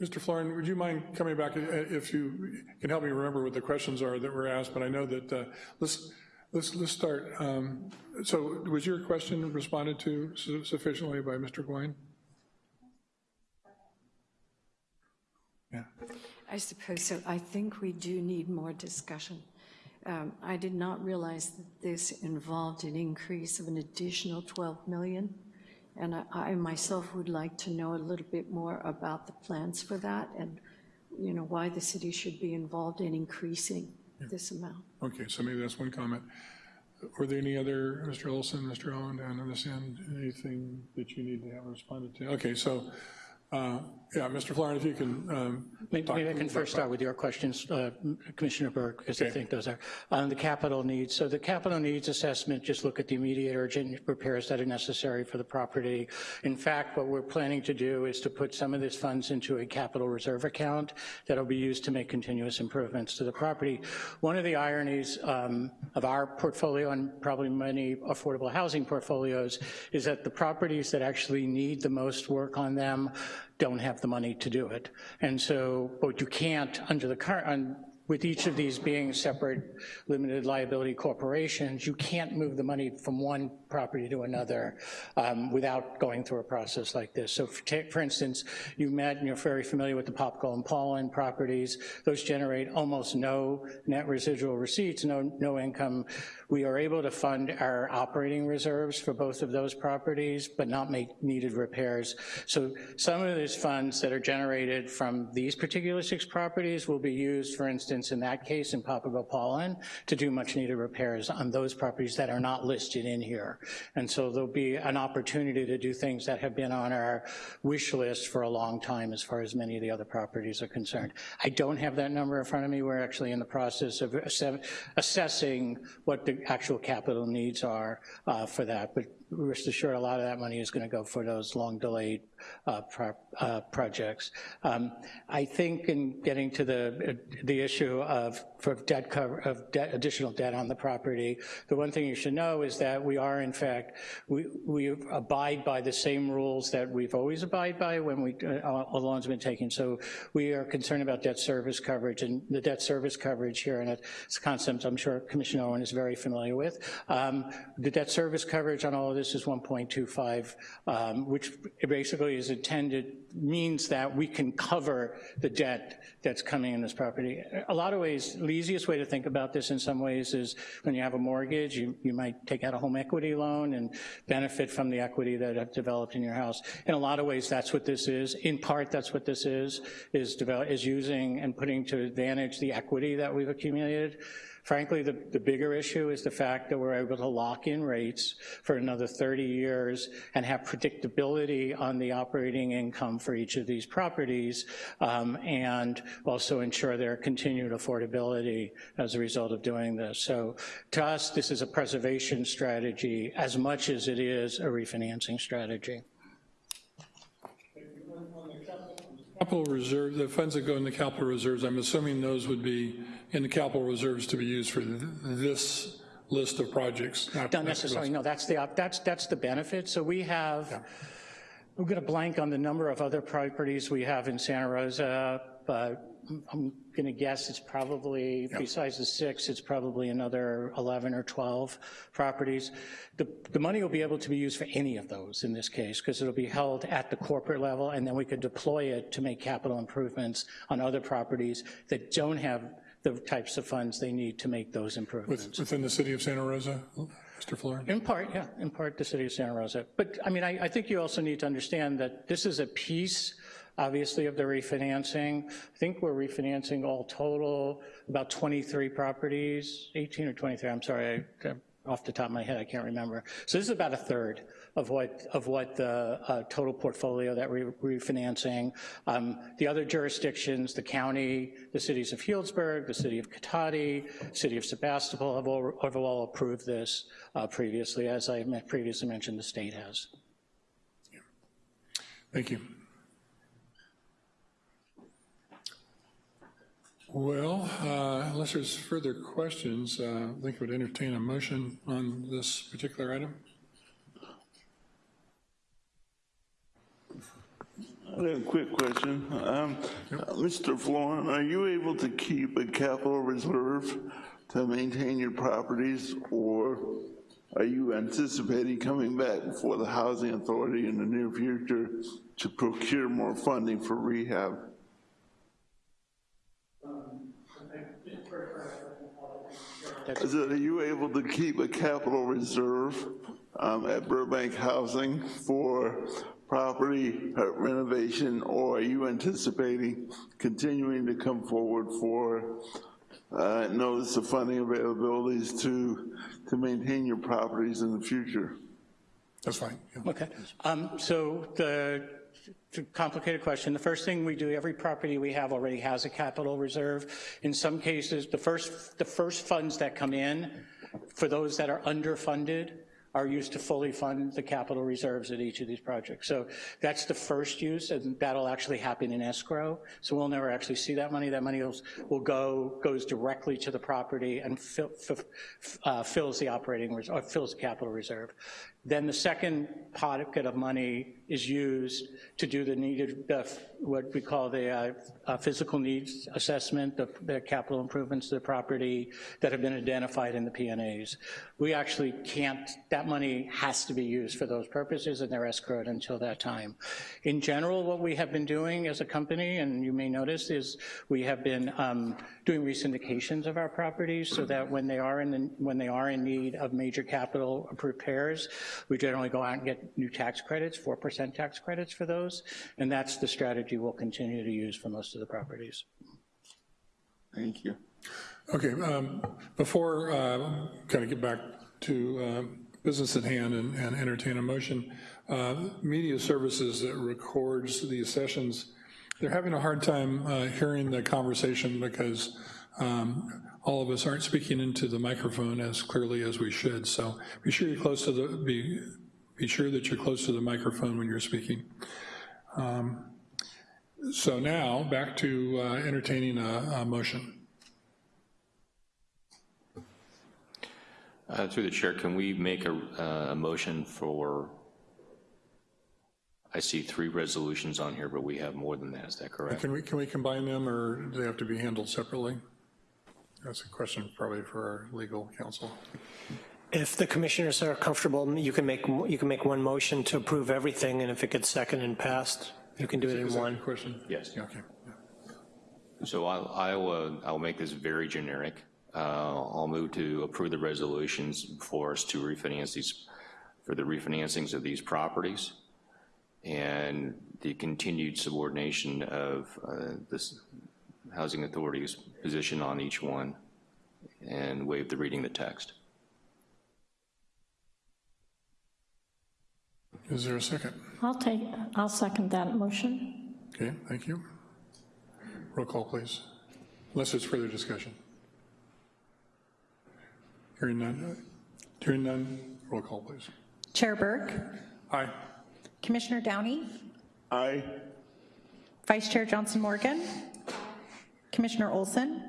Mr. Florin, would you mind coming back uh, if you can help me remember what the questions are that were asked? But I know that, uh, let's, let's, let's start. Um, So was your question responded to su- sufficiently by Mr. Gouin? Yeah. I suppose so. I think we do need more discussion. Um, I did not realize that this involved an increase of an additional 12 million, and I- I myself would like to know a little bit more about the plans for that and, you know, why the city should be involved in increasing this amount. Okay, so maybe that's one comment. Were there any other, Mr. Olson, Mr. Owen, and on this end, anything that you need to have responded to? Okay, so, uh, yeah, Mr. Florin, if you can. um, Maybe maybe I can first start with your questions, uh, Commissioner Burke, because I think those are, on the capital needs. So the capital needs assessment, just look at the immediate urgent repairs that are necessary for the property. In fact, what we're planning to do is to put some of these funds into a capital reserve account that'll be used to make continuous improvements to the property. One of the ironies um, of our portfolio and probably many affordable housing portfolios is that the properties that actually need the most work on them don't have the money to do it. And so, but you can't, under the current, with each of these being separate limited liability corporations, you can't move the money from one property to another um, without going through a process like this. So for, ta- for instance, you met, and you're very familiar with the Popco and Pollen properties. Those generate almost no net residual receipts, no, no income. We are able to fund our operating reserves for both of those properties, but not make needed repairs. So some of these funds that are generated from these particular six properties will be used, for instance, in that case, in Papago Pollen, to do much-needed repairs on those properties that are not listed in here. And so there'll be an opportunity to do things that have been on our wish list for a long time as far as many of the other properties are concerned. I don't have that number in front of me. We're actually in the process of assessing what the actual capital needs are uh, for that, but rest assured, a lot of that money is going to go for those long-delayed uh, pro- uh, projects. Um, I think in getting to the, the issue of, for debt cover, of debt, additional debt on the property, the one thing you should know is that we are, in fact, we, we abide by the same rules that we've always abide by when we, uh, a loan's been taken. So we are concerned about debt service coverage, and the debt service coverage here, and it's a concept I'm sure Commissioner Owen is very familiar with. Um, The debt service coverage on all of this is 1.25, um, which basically is intended, means that we can cover the debt that's coming in this property. A lot of ways, the easiest way to think about this in some ways is when you have a mortgage, you, you might take out a home equity loan and benefit from the equity that have developed in your house. In a lot of ways, that's what this is. In part, that's what this is, is, develop, is using and putting to advantage the equity that we've accumulated. Frankly, the, the bigger issue is the fact that we're able to lock in rates for another 30 years and have predictability on the operating income for each of these properties, um, and also ensure their continued affordability as a result of doing this. So to us, this is a preservation strategy as much as it is a refinancing strategy. Capital reserve, the funds that go in the capital reserves, I'm assuming those would be in the capital reserves to be used for th- this list of projects. not- Not necessarily, no, that's the, op- that's, that's the benefit. So we have, we've got a blank on the number of other properties we have in Santa Rosa, but I'm going to guess it's probably, besides the six, it's probably another 11 or 12 properties. The, the money will be able to be used for any of those in this case, because it'll be held at the corporate level, and then we could deploy it to make capital improvements on other properties that don't have the types of funds they need to make those improvements. With- Within the city of Santa Rosa, Mr. Florin? In part, yeah, in part, the city of Santa Rosa. But, I mean, I, I think you also need to understand that this is a piece, obviously, of the refinancing. I think we're refinancing all total about 23 properties, 18 or 23, I'm sorry, I- off the top of my head, I can't remember. So this is about a third of what, of what the uh, total portfolio that we're refinancing. Um, The other jurisdictions, the county, the cities of Healdsburg, the city of Cotati, city of Sebastopol have all, have all approved this uh, previously. As I previously mentioned, the state has. Thank you. Well, uh, unless there's further questions, uh, I think I would entertain a motion on this particular item. I have a quick question. Um, uh, Mr. Florin, are you able to keep a capital reserve to maintain your properties, or are you anticipating coming back before the Housing Authority in the near future to procure more funding for rehab? I said, are you able to keep a capital reserve um, at Burbank Housing for property renovation, or are you anticipating continuing to come forward for uh, notice of funding availabilities to, to maintain your properties in the future? That's fine. yeah. Okay, um, so the, complicated question. The first thing we do, every property we have already has a capital reserve. In some cases, the first, the first funds that come in, for those that are underfunded, are used to fully fund the capital reserves at each of these projects. So that's the first use, and that'll actually happen in escrow. So we'll never actually see that money. That money will, will go, goes directly to the property and fill, uh, fills the operating, or fills the capital reserve. Then the second pocket of money is used to do the needed, the, what we call the uh, uh, physical needs assessment, the, the capital improvements to the property that have been identified in the PNAs. We actually can't, that money has to be used for those purposes and they're escrowed until that time. In general, what we have been doing as a company, and you may notice, is we have been um, doing resyndications of our properties so that when they are in, the, when they are in need of major capital repairs, we generally go out and get new tax credits, 4% tax credits for those, and that's the strategy we'll continue to use for most of the properties. Thank you. Okay, um, before uh, kind of get back to uh, business at hand and and entertain a motion, uh, media services that records these sessions, they're having a hard time uh, hearing the conversation because um, all of us aren't speaking into the microphone as clearly as we should. So be sure you're close to the, be, be sure that you're close to the microphone when you're speaking. Um, So now, back to uh, entertaining a, a motion. Uh, Through the chair, can we make a, uh, a motion for, I see three resolutions on here, but we have more than that, is that correct? Can we, can we combine them, or do they have to be handled separately? That's a question probably for our legal counsel. If the commissioners are comfortable, you can make, you can make one motion to approve everything, and if it gets second and passed, you can do it in one. question? Yes. Yeah, Okay. So I'll, I'll, uh, I'll make this very generic. Uh, I'll move to approve the resolutions for us to refinance these, for the refinancings of these properties and the continued subordination of uh, this Housing Authority's position on each one and waive the reading the text. Is there a second? I'll take, I'll second that motion. Okay, thank you. Roll call, please. Unless there's further discussion. Hearing none, hearing none, roll call, please. Chair Burke, Aye. Commissioner Downey, Aye. Vice Chair Johnson Morgan, Commissioner Olson,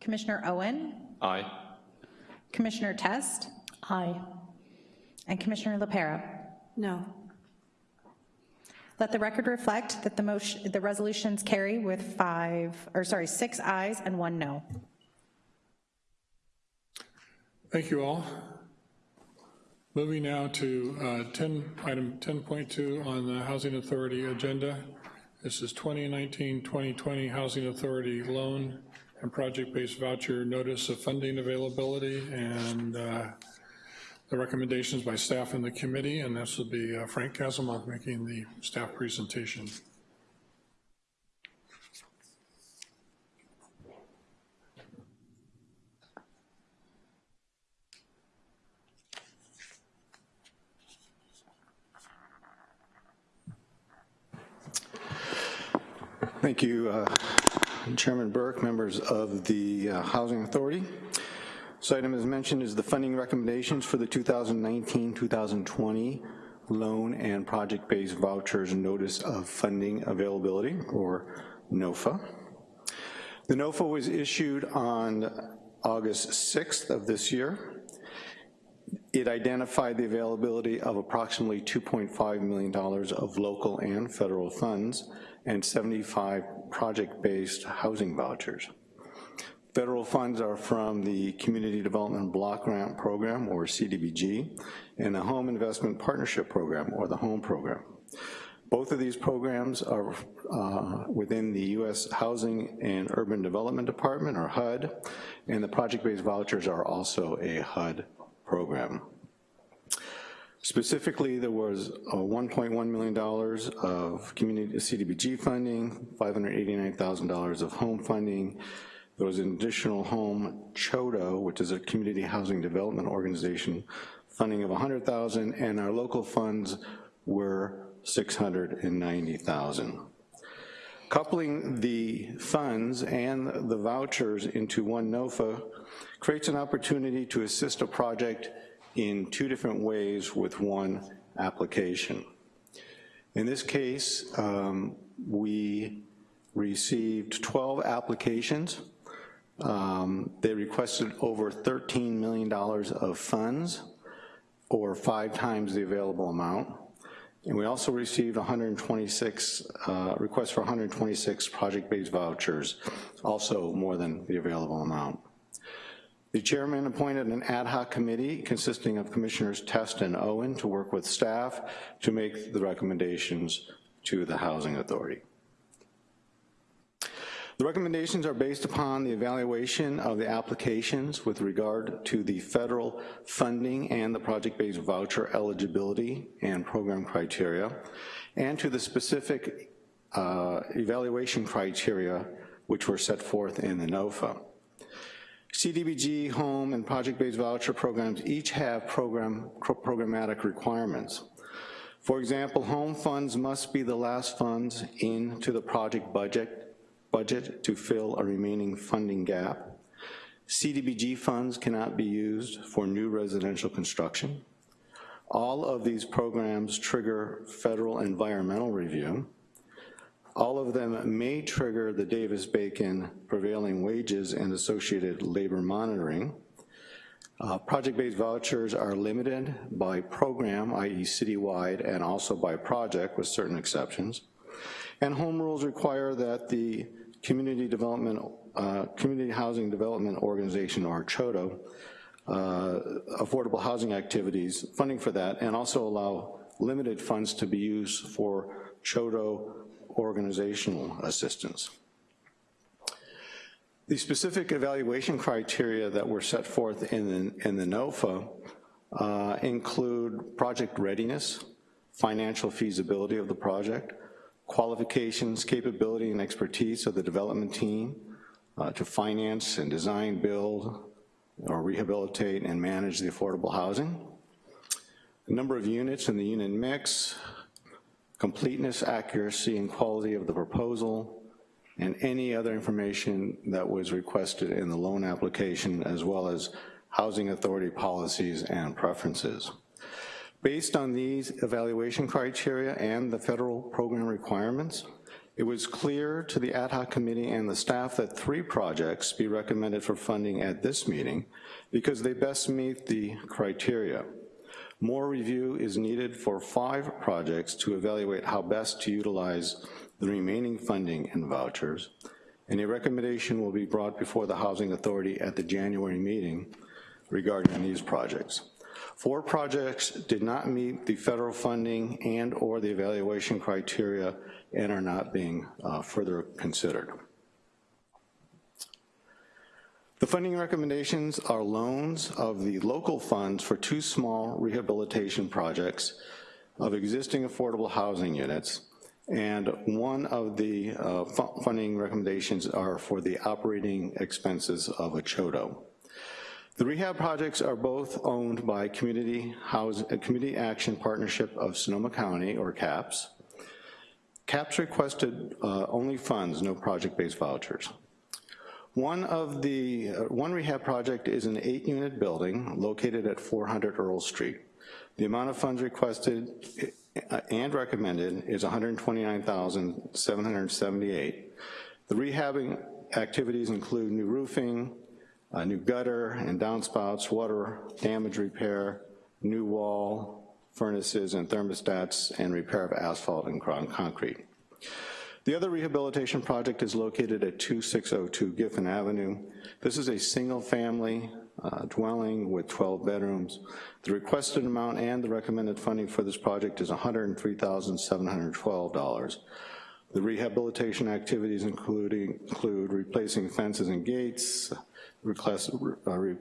Commissioner Owen, Aye. Commissioner Test, Aye. And Commissioner LaPera. No. Let the record reflect that the motion, the resolutions carry with five, or sorry, six ayes and one no. Thank you all. Moving now to uh, 10, item 10.2 on the Housing Authority agenda. This is 2019-2020 Housing Authority Loan and Project-Based Voucher Notice of Funding Availability and uh, the recommendations by staff and the committee, and this will be uh, Frank Kasimov making the staff presentation. Thank you, uh, Chairman Burke, members of the uh, Housing Authority. This item, as mentioned, is the funding recommendations for the 2019-2020 loan and project-based vouchers notice of funding availability, or NOFA. The NOFA was issued on August 6th of this year. It identified the availability of approximately $2.5 million of local and federal funds and 75 project-based housing vouchers. Federal funds are from the Community Development Block Grant Program, or CDBG, and the Home Investment Partnership Program, or the HOME Program. Both of these programs are uh, within the U.S. Housing and Urban Development Department, or HUD, and the project-based vouchers are also a HUD program. Specifically, there was $1.1 million of community CDBG funding, $589,000 of home funding, there was an additional home CHODO, which is a community housing development organization, funding of 100,000, and our local funds were 690,000. Coupling the funds and the vouchers into one NOFA creates an opportunity to assist a project in two different ways with one application. In this case, um, we received 12 applications um, they requested over $13 million of funds, or five times the available amount. And we also received 126, uh, requests for 126 project-based vouchers, also more than the available amount. The chairman appointed an ad hoc committee consisting of Commissioners Test and Owen to work with staff to make the recommendations to the Housing Authority. The recommendations are based upon the evaluation of the applications with regard to the federal funding and the project-based voucher eligibility and program criteria, and to the specific uh, evaluation criteria which were set forth in the NOFA. CDBG, home, and project-based voucher programs each have program, programmatic requirements. For example, home funds must be the last funds into the project budget budget to fill a remaining funding gap. CDBG funds cannot be used for new residential construction. All of these programs trigger federal environmental review. All of them may trigger the Davis-Bacon prevailing wages and associated labor monitoring. Uh, Project-based vouchers are limited by program, i.e. citywide, and also by project with certain exceptions. And home rules require that the Community Development, uh, Community Housing Development Organization, or CHODO, uh, affordable housing activities, funding for that, and also allow limited funds to be used for CHODO organizational assistance. The specific evaluation criteria that were set forth in the, in the NOFA uh, include project readiness, financial feasibility of the project, qualifications, capability, and expertise of the development team uh, to finance and design, build, or rehabilitate and manage the affordable housing. The number of units and the unit mix, completeness, accuracy, and quality of the proposal, and any other information that was requested in the loan application, as well as housing authority policies and preferences. Based on these evaluation criteria and the federal program requirements, it was clear to the ad hoc committee and the staff that three projects be recommended for funding at this meeting because they best meet the criteria. More review is needed for five projects to evaluate how best to utilize the remaining funding and vouchers, and a recommendation will be brought before the Housing Authority at the January meeting regarding these projects. Four projects did not meet the federal funding and or the evaluation criteria and are not being uh, further considered. The funding recommendations are loans of the local funds for two small rehabilitation projects of existing affordable housing units, and one of the uh, funding recommendations are for the operating expenses of a CHODO. The rehab projects are both owned by Community, House, Community Action Partnership of Sonoma County, or CAPS. CAPS requested uh, only funds, no project-based vouchers. One of the, uh, one rehab project is an eight-unit building located at 400 Earl Street. The amount of funds requested uh, and recommended is 129,778. The rehabbing activities include new roofing, a new gutter and downspouts, water damage repair, new wall, furnaces and thermostats, and repair of asphalt and ground concrete. The other rehabilitation project is located at 2602 Giffen Avenue. This is a single family uh, dwelling with 12 bedrooms. The requested amount and the recommended funding for this project is $103,712. The rehabilitation activities including, include replacing fences and gates, uh, re,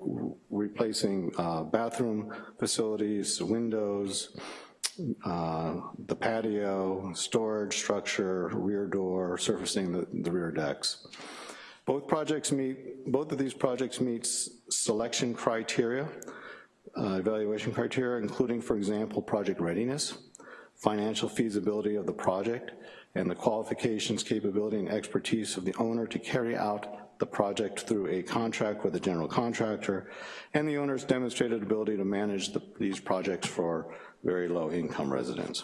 replacing uh, bathroom facilities, windows, uh, the patio, storage structure, rear door, surfacing the, the rear decks. Both projects meet, both of these projects meet selection criteria, uh, evaluation criteria, including, for example, project readiness, financial feasibility of the project, and the qualifications, capability, and expertise of the owner to carry out the project through a contract with a general contractor, and the owner's demonstrated ability to manage the, these projects for very low income residents.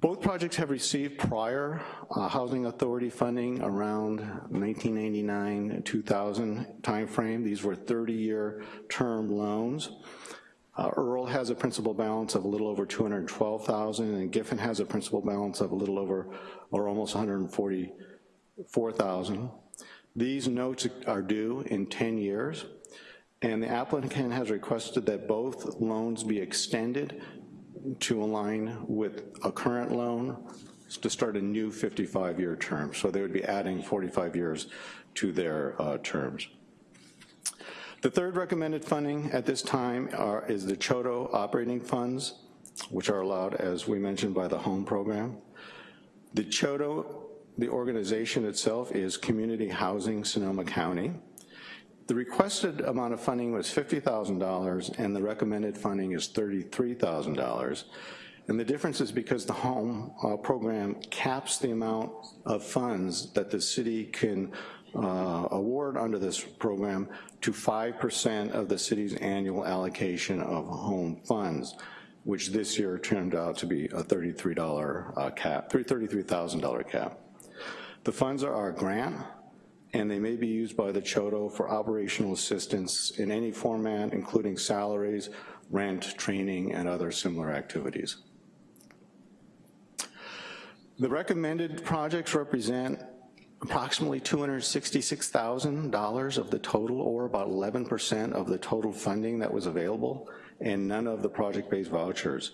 Both projects have received prior uh, Housing Authority funding around 1999-2000 timeframe. These were 30-year term loans. Uh, Earl has a principal balance of a little over 212,000 and Giffen has a principal balance of a little over or almost 144,000. These notes are due in 10 years and the applicant has requested that both loans be extended to align with a current loan to start a new 55-year term. So they would be adding 45 years to their uh, terms. The third recommended funding at this time are, is the CHODO operating funds, which are allowed, as we mentioned, by the HOME program. The CHODO, the organization itself, is Community Housing Sonoma County. The requested amount of funding was $50,000 and the recommended funding is $33,000. And the difference is because the home uh, program caps the amount of funds that the city can uh, award under this program to 5% of the city's annual allocation of home funds, which this year turned out to be a $33 uh, cap, $33,000 cap. The funds are our grant, and they may be used by the CHODO for operational assistance in any format, including salaries, rent, training, and other similar activities. The recommended projects represent approximately $266,000 of the total, or about 11% of the total funding that was available, and none of the project-based vouchers.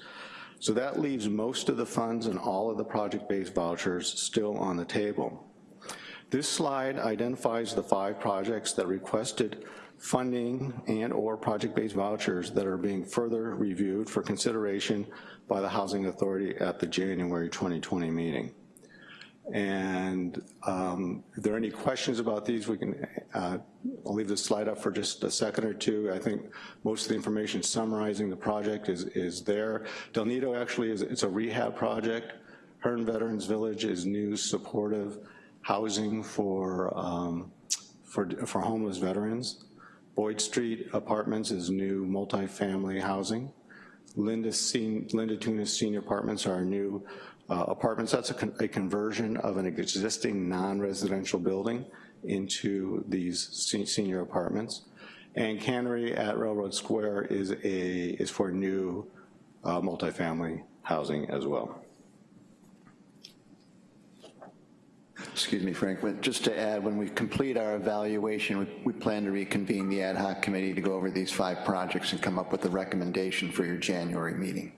So that leaves most of the funds and all of the project-based vouchers still on the table. This slide identifies the five projects that requested funding and or project-based vouchers that are being further reviewed for consideration by the Housing Authority at the January 2020 meeting. And um, if there are any questions about these, we can, uh, I'll leave this slide up for just a second or two. I think most of the information summarizing the project is, is there. Del Nido actually is, it's a rehab project. Hearn Veterans Village is new, supportive, housing for, um, for, for homeless veterans. Boyd Street Apartments is new multifamily housing. Linda, Linda Tunis Senior Apartments are new uh, apartments. That's a, con a, conversion of an existing non-residential building into these se senior apartments. And Cannery at Railroad Square is, a, is for new uh, multifamily housing as well. Excuse me, Frank, just to add, when we complete our evaluation, we, we, plan to reconvene the ad hoc committee to go over these five projects and come up with a recommendation for your January meeting.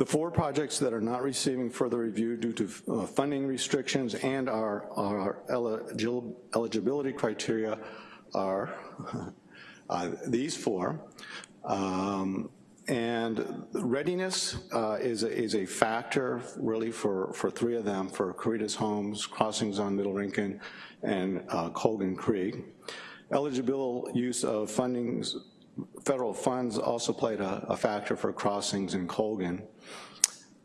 The four projects that are not receiving further review due to uh, funding restrictions and our, our eligibility criteria are uh, these four. Um, and readiness uh, is, a, is a factor really for, for three of them, for Caritas Homes, Crossings on Middle Rincon, and uh, Colgan Creek. Eligible use of fundings federal funds also played a, a factor for crossings in Colgan.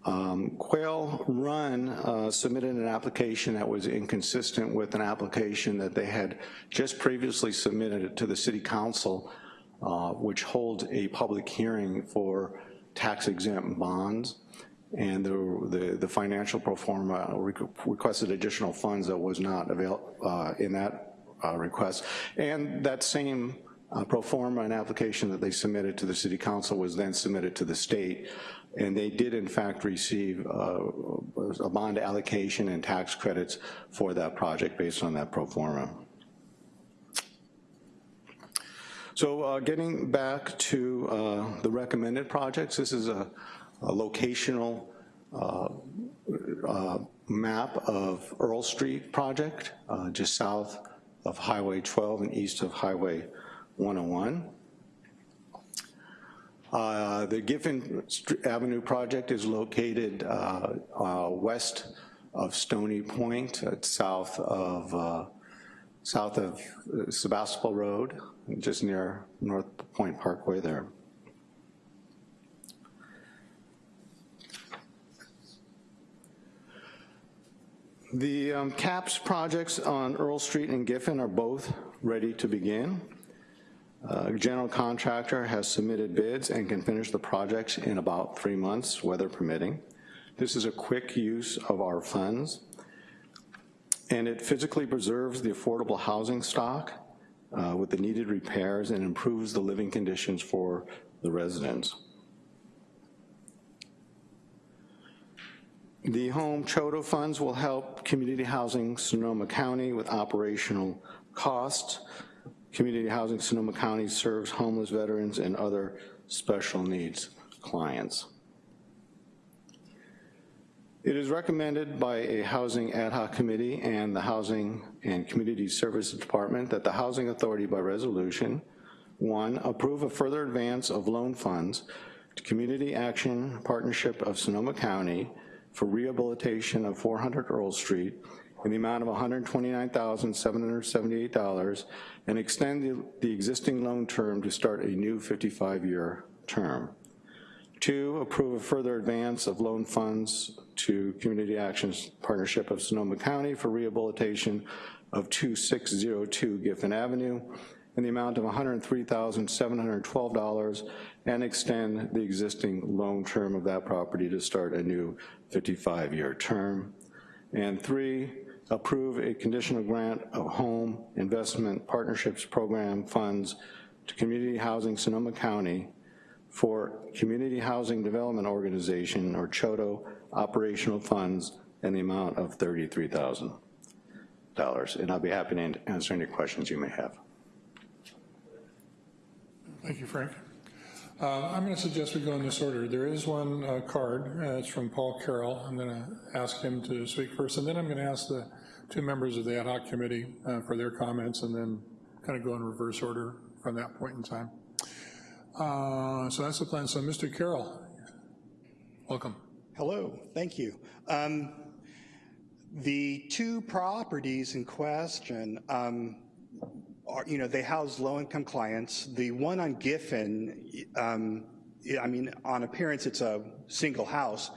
Um, Quail Run uh, submitted an application that was inconsistent with an application that they had just previously submitted to the city council, uh, which holds a public hearing for tax exempt bonds. And the, the, the financial pro forma requested additional funds that was not available uh, in that uh, request. And that same uh, pro forma and application that they submitted to the city council was then submitted to the state and they did in fact receive uh, a bond allocation and tax credits for that project based on that pro forma. So uh, getting back to uh, the recommended projects, this is a, a locational uh, uh, map of Earl Street project, uh, just south of Highway 12 and east of Highway 101. Uh, the Giffen Avenue project is located uh, uh, west of Stony Point, south of uh, south of uh, Sebastopol Road, just near North Point Parkway there. The um, CAPS projects on Earl Street and Giffen are both ready to begin. Uh, general contractor has submitted bids and can finish the projects in about three months, weather permitting. This is a quick use of our funds, and it physically preserves the affordable housing stock uh, with the needed repairs and improves the living conditions for the residents. The home CHODO funds will help community housing Sonoma County with operational costs. Community Housing Sonoma County serves homeless veterans and other special needs clients. It is recommended by a Housing Ad Hoc Committee and the Housing and Community Services Department that the Housing Authority by resolution, one, approve a further advance of loan funds to Community Action Partnership of Sonoma County for rehabilitation of 400 Earl Street in the amount of $129,778 and extend the, the existing loan term to start a new 55-year term. Two, approve a further advance of loan funds to Community Actions Partnership of Sonoma County for rehabilitation of 2602 Giffen Avenue in the amount of $103,712 and extend the existing loan term of that property to start a new 55-year term. And three, approve a conditional grant of home investment partnerships program funds to Community Housing Sonoma County for Community Housing Development Organization, or CHODO, operational funds in the amount of $33,000. And I'll be happy to answer any questions you may have. Thank you, Frank. Uh, I'm going to suggest we go in this order. There is one uh, card. Uh, it's from Paul Carroll. I'm going to ask him to speak first, and then I'm going to ask the two members of the ad hoc committee uh, for their comments, and then kind of go in reverse order from that point in time. Uh, so that's the plan. So Mr. Carroll, welcome. Hello, thank you. Um, the two properties in question um, are, you know, they house low-income clients. The one on Giffen, um, I mean, on appearance, it's a single house,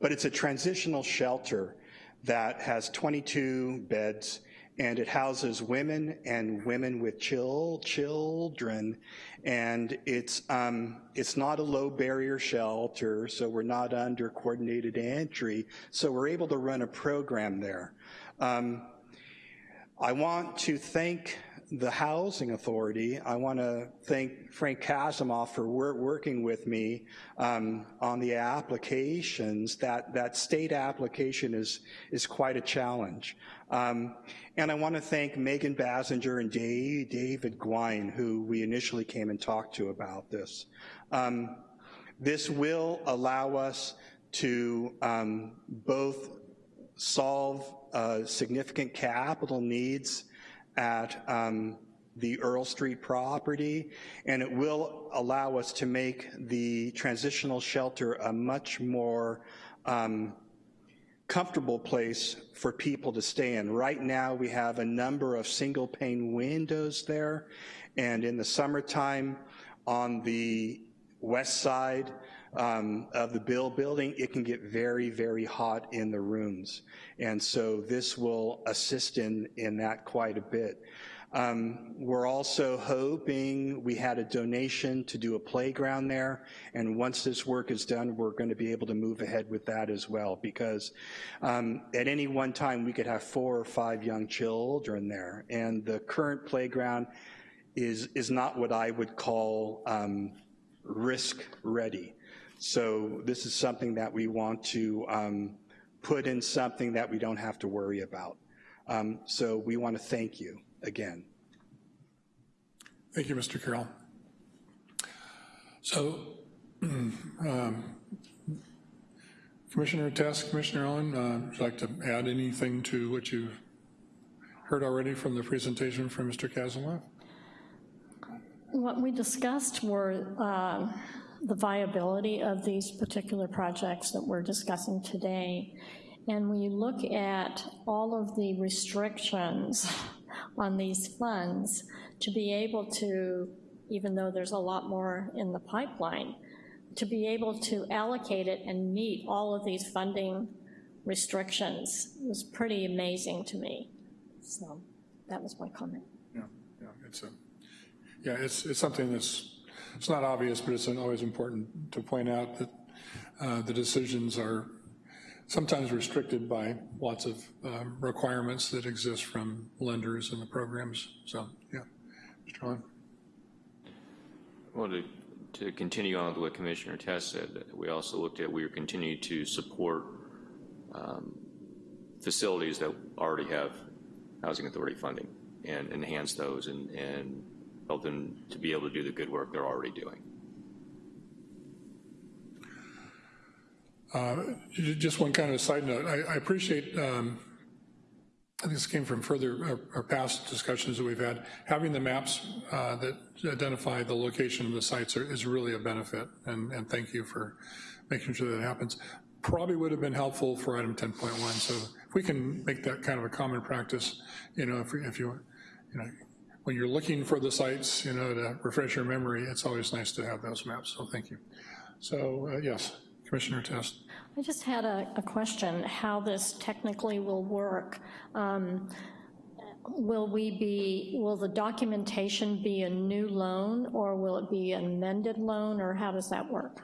but it's a transitional shelter that has 22 beds and it houses women and women with chil children. And it's, um, it's not a low barrier shelter, so we're not under coordinated entry, so we're able to run a program there. Um, I want to thank the Housing Authority, I want to thank Frank Kasimov for wor working with me um, on the applications. That, that state application is, is quite a challenge. Um, and I want to thank Megan Basinger and Dave, David Gouin, who we initially came and talked to about this. Um, this will allow us to um, both solve uh, significant capital needs at um, the Earl Street property, and it will allow us to make the transitional shelter a much more um, comfortable place for people to stay in. Right now, we have a number of single pane windows there, and in the summertime, on the west side um, of the Bill building, it can get very, very hot in the rooms. And so this will assist in, in that quite a bit. Um, we're also hoping, we had a donation to do a playground there, and once this work is done, we're gonna be able to move ahead with that as well, because um, at any one time, we could have four or five young children there, and the current playground is, is not what I would call um, risk-ready. So this is something that we want to um, put in something that we don't have to worry about. Um, so we want to thank you again. Thank you, Mr. Carroll. So, um, Commissioner Tess, Commissioner Allen, uh, would you like to add anything to what you've heard already from the presentation from Mr. Kazelov? What we discussed were uh, the viability of these particular projects that we're discussing today. And when you look at all of the restrictions on these funds, to be able to, even though there's a lot more in the pipeline, to be able to allocate it and meet all of these funding restrictions was pretty amazing to me. So that was my comment. Yeah, yeah, it's a, yeah, it's, it's something that's, it's not obvious, but it's always important to point out that uh, the decisions are sometimes restricted by lots of um, requirements that exist from lenders and the programs. So, yeah, Mr. Allen. Well, to, to continue on with what Commissioner Tess said, we also looked at, we are continuing to support um, facilities that already have Housing Authority funding and enhance those and, and help them to be able to do the good work they're already doing. Uh, just one kind of side note, I, I appreciate, um, I think this came from further, or, or past discussions that we've had, having the maps uh, that identify the location of the sites are, is really a benefit, and, and thank you for making sure that happens. Probably would have been helpful for item 10.1, so if we can make that kind of a common practice, you know, if, if you, you know, when you're looking for the sites, you know, to refresh your memory, it's always nice to have those maps, so thank you. So, uh, yes, Commissioner Test. I just had a, a question, how this technically will work. Um, will we be, will the documentation be a new loan, or will it be an amended loan, or how does that work?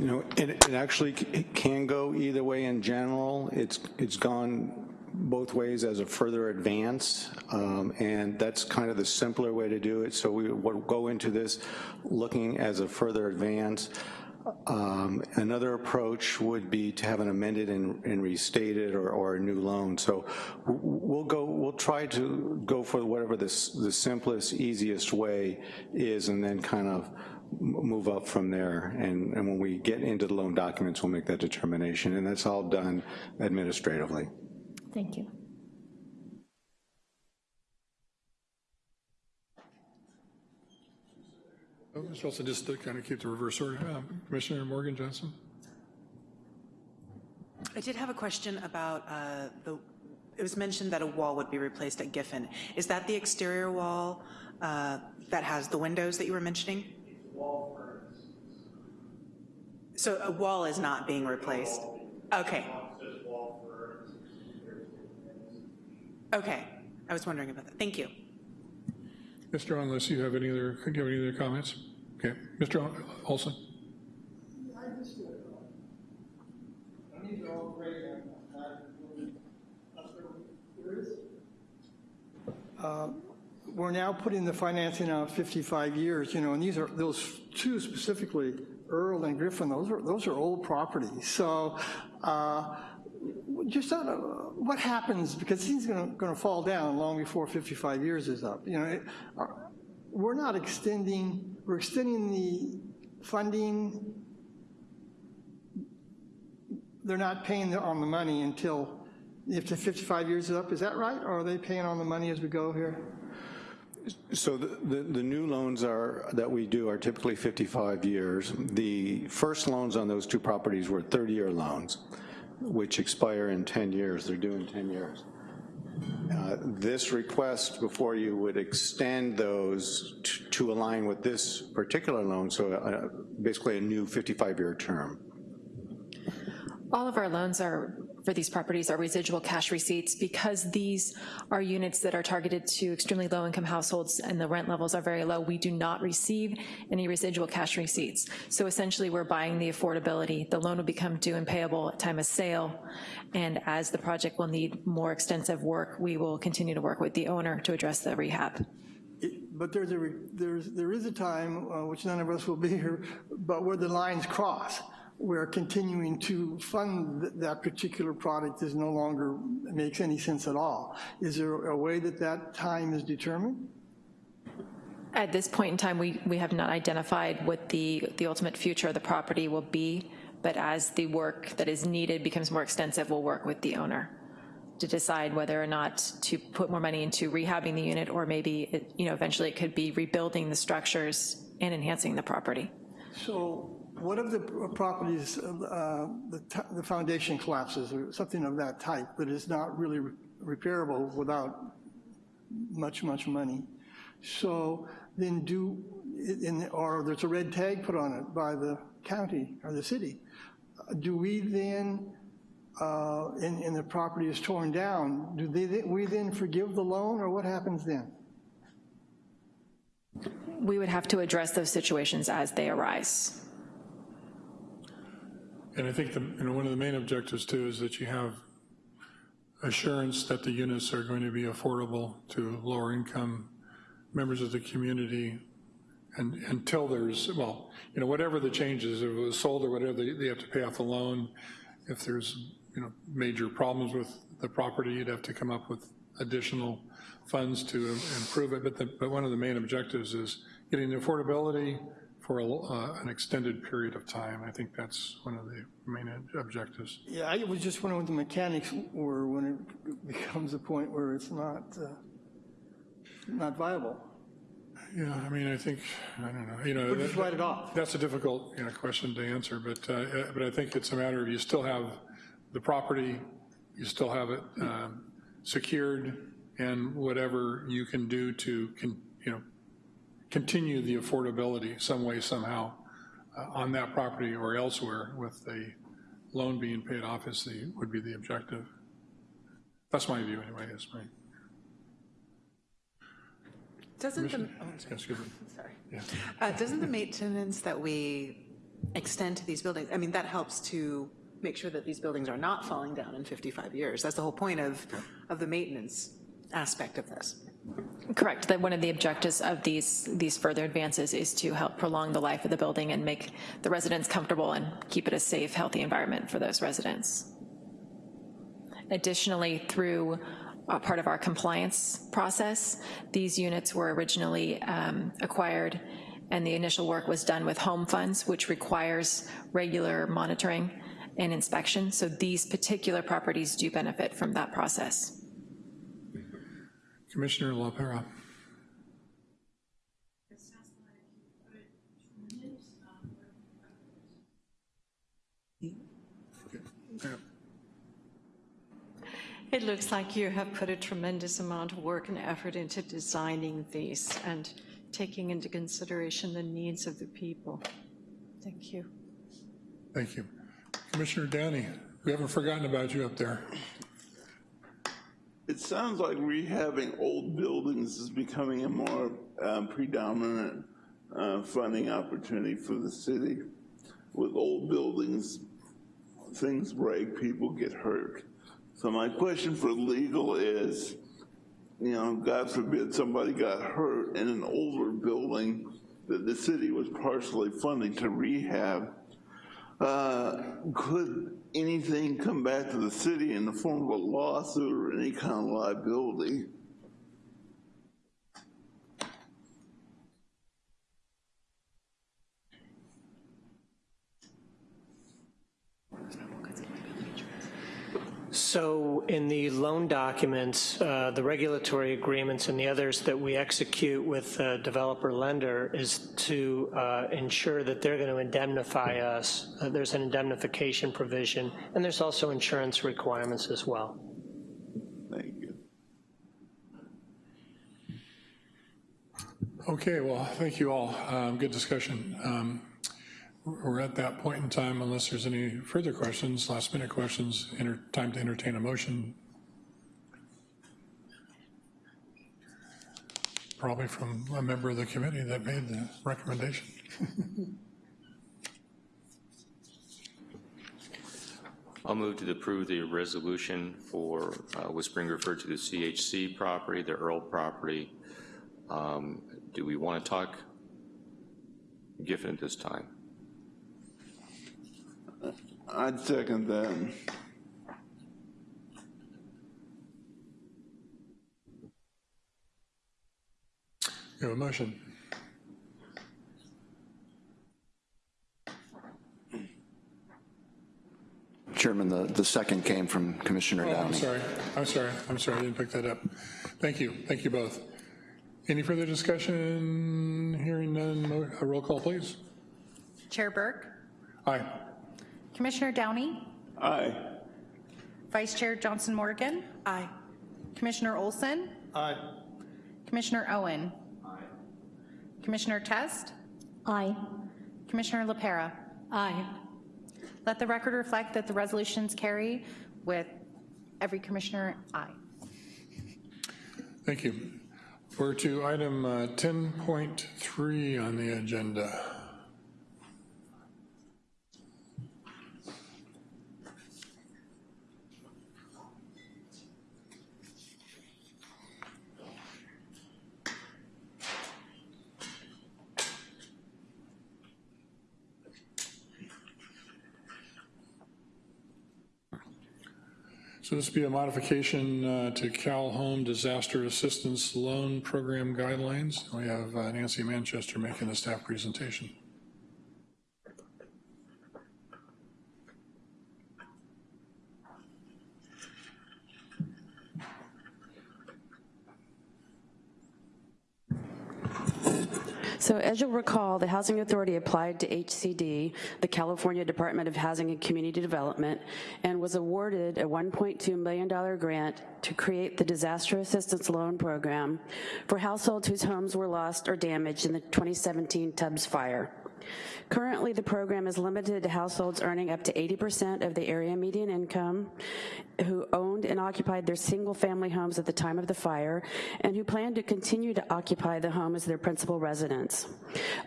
You know, it, it actually c- it can go either way in general. It's, it's gone both ways as a further advance, um, and that's kind of the simpler way to do it. So we would go into this looking as a further advance. Um, another approach would be to have an amended and, and restated or, or, a new loan. So we'll go, we'll try to go for whatever the simplest, easiest way is, and then kind of move up from there. And, and when we get into the loan documents, we'll make that determination, and that's all done administratively. Thank you. Oh, Mr. Wilson, just to kind of keep the reverse order, um, Commissioner Morgan Johnson. I did have a question about uh, the, it was mentioned that a wall would be replaced at Giffen. Is that the exterior wall uh, that has the windows that you were mentioning? So a wall is not being replaced? Okay. Okay, I was wondering about that. Thank you. Mr. Unless you have any other, do you have any other comments? Okay, Mr. Olson. Uh, we're now putting the financing out 55 years, you know, and these are, those two specifically, Earl and Griffin, those are, those are old properties. So uh, just uh, what happens, because he's gonna, gonna fall down long before 55 years is up. You know, it, uh, we're not extending, we're extending the funding, they're not paying on the money until, if the 55 years is up, is that right? Or are they paying on the money as we go here? So the, the, the, new loans are that we do are typically 55 years. The first loans on those two properties were 30-year loans which expire in 10 years. They're due in 10 years. Uh, This request before you would extend those to align with this particular loan, so uh, basically a new 55-year term. All of our loans are, for these properties, are residual cash receipts. Because these are units that are targeted to extremely low-income households and the rent levels are very low, we do not receive any residual cash receipts. So essentially, we're buying the affordability. The loan will become due and payable at time of sale, and as the project will need more extensive work, we will continue to work with the owner to address the rehab. But there's a, re- there's, there is a time, uh, which none of us will be here, but where the lines cross, where continuing to fund th- that particular product is no longer, makes any sense at all. Is there a way that that time is determined? At this point in time, we, we have not identified what the, the ultimate future of the property will be, but as the work that is needed becomes more extensive, we'll work with the owner to decide whether or not to put more money into rehabbing the unit, or maybe, it- you know, eventually it could be rebuilding the structures and enhancing the property. So what if the properties, uh, the the foundation collapses or something of that type, but it's not really re- repairable without much, much money? So then do, in, or there's a red tag put on it by the county or the city. Do we then, uh, and, and the property is torn down, do they, we then forgive the loan or what happens then? We would have to address those situations as they arise. And I think the, you know, one of the main objectives too is that you have assurance that the units are going to be affordable to lower income members of the community and until there's, well, you know, whatever the changes, if it was sold or whatever, they, they have to pay off the loan. If there's, you know, major problems with the property, you'd have to come up with additional funds to improve it. But the, but one of the main objectives is getting the affordability for a, uh, an extended period of time. I think that's one of the main objectives. Yeah, I was just wondering what the mechanics were when it becomes a point where it's not, uh, not viable. Yeah, I mean, I think, I don't know, you know. Or just write it off. That's a difficult, you know, question to answer, but, uh, uh, but I think it's a matter of you still have the property, you still have it um, secured, and whatever you can do to, you know, continue the affordability some way, somehow, uh, on that property or elsewhere with the loan being paid off is the, would be the objective. That's my view anyway, is my, Doesn't the, oh, sorry. excuse me. Sorry. Yeah. Uh, Doesn't the maintenance that we extend to these buildings, I mean, that helps to make sure that these buildings are not falling down in 55 years. That's the whole point of, of the maintenance aspect of this. Correct, that one of the objectives of these, these further advances is to help prolong the life of the building and make the residents comfortable and keep it a safe, healthy environment for those residents. Additionally, through uh, part of our compliance process, these units were originally um, acquired and the initial work was done with home funds, which requires regular monitoring and inspection. So these particular properties do benefit from that process. Commissioner LaPera. It looks like you have put a tremendous amount of work and effort into designing these and taking into consideration the needs of the people. Thank you. Thank you. Commissioner Downey, we haven't forgotten about you up there. It sounds like rehabbing old buildings is becoming a more um, predominant uh, funding opportunity for the city. With old buildings, things break, people get hurt. So my question for legal is, you know, God forbid somebody got hurt in an older building that the city was partially funding to rehab, uh, could anything come back to the city in the form of a lawsuit or any kind of liability? So in the loan documents, uh, the regulatory agreements and the others that we execute with developer lender is to uh, ensure that they're gonna indemnify us. Uh, there's an indemnification provision and there's also insurance requirements as well. Thank you. Okay, well, thank you all. Um, good discussion. Um, we're at that point in time, unless there's any further questions, last minute questions, enter- time to entertain a motion. Probably from a member of the committee that made the recommendation. I'll move to approve the resolution for uh, what's being referred to the CHC property, the Earl property. Um, Do we want to talk Giffen at this time? I'd second that. We have a motion. Chairman, the, the second came from Commissioner Oh, I'm sorry, I'm sorry, I'm sorry, I didn't pick that up. Thank you, thank you both. Any further discussion? Hearing none, mo- a roll call, please. Chair Burke, Aye. Commissioner Downey, Aye. Vice Chair Johnson Morgan. Aye. Commissioner Olson, Aye. Commissioner Owen. Aye. Commissioner Test, Aye. Commissioner LaPera. Aye. Let the record reflect that the resolutions carry with every commissioner aye. Thank you. We're to item uh, 10.3 on the agenda. So this be a modification uh, to Cal Home Disaster Assistance Loan Program Guidelines. We have uh, Nancy Manchester making the staff presentation. So as you'll recall, the Housing Authority applied to HCD, the California Department of Housing and Community Development, and was awarded a $1.2 million grant to create the Disaster Assistance Loan Program for households whose homes were lost or damaged in the 2017 Tubbs fire. Currently, the program is limited to households earning up to 80% of the area median income, who owned and occupied their single-family homes at the time of the fire, and who plan to continue to occupy the home as their principal residence.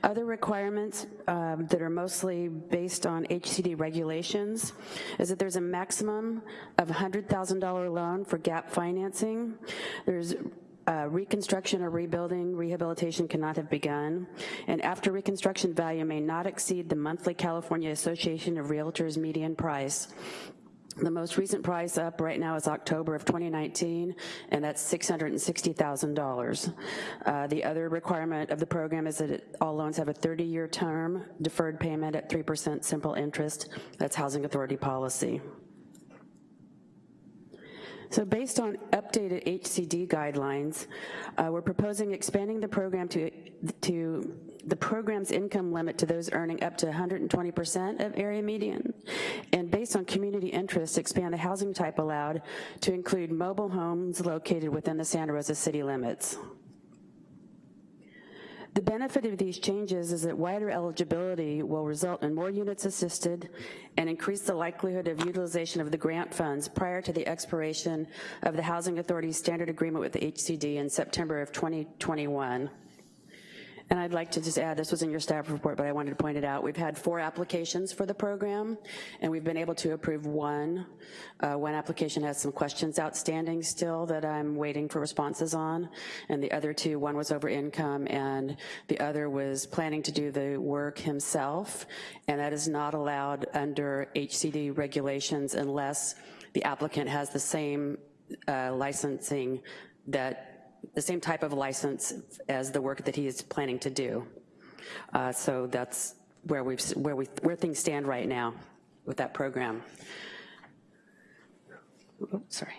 Other requirements um, that are mostly based on HCD regulations is that there's a maximum of $100,000 loan for gap financing. There's uh, reconstruction or rebuilding, rehabilitation cannot have begun, and after reconstruction value may not exceed the monthly California Association of Realtors median price. The most recent price up right now is October of 2019, and that's $660,000. Uh, the other requirement of the program is that it, all loans have a 30-year term, deferred payment at 3% simple interest. That's Housing Authority policy. So based on updated HCD guidelines, uh, we're proposing expanding the program to, to the program's income limit to those earning up to 120% of area median, and based on community interest, expand the housing type allowed to include mobile homes located within the Santa Rosa city limits. The benefit of these changes is that wider eligibility will result in more units assisted and increase the likelihood of utilization of the grant funds prior to the expiration of the Housing Authority's standard agreement with the HCD in September of 2021. And I'd like to just add, this was in your staff report, but I wanted to point it out. We've had four applications for the program, and we've been able to approve one. Uh, one application has some questions outstanding still that I'm waiting for responses on, and the other two, one was over income, and the other was planning to do the work himself, and that is not allowed under HCD regulations unless the applicant has the same uh, licensing that the same type of license as the work that he is planning to do. Uh, so that's where we've where we where things stand right now with that program. Sorry.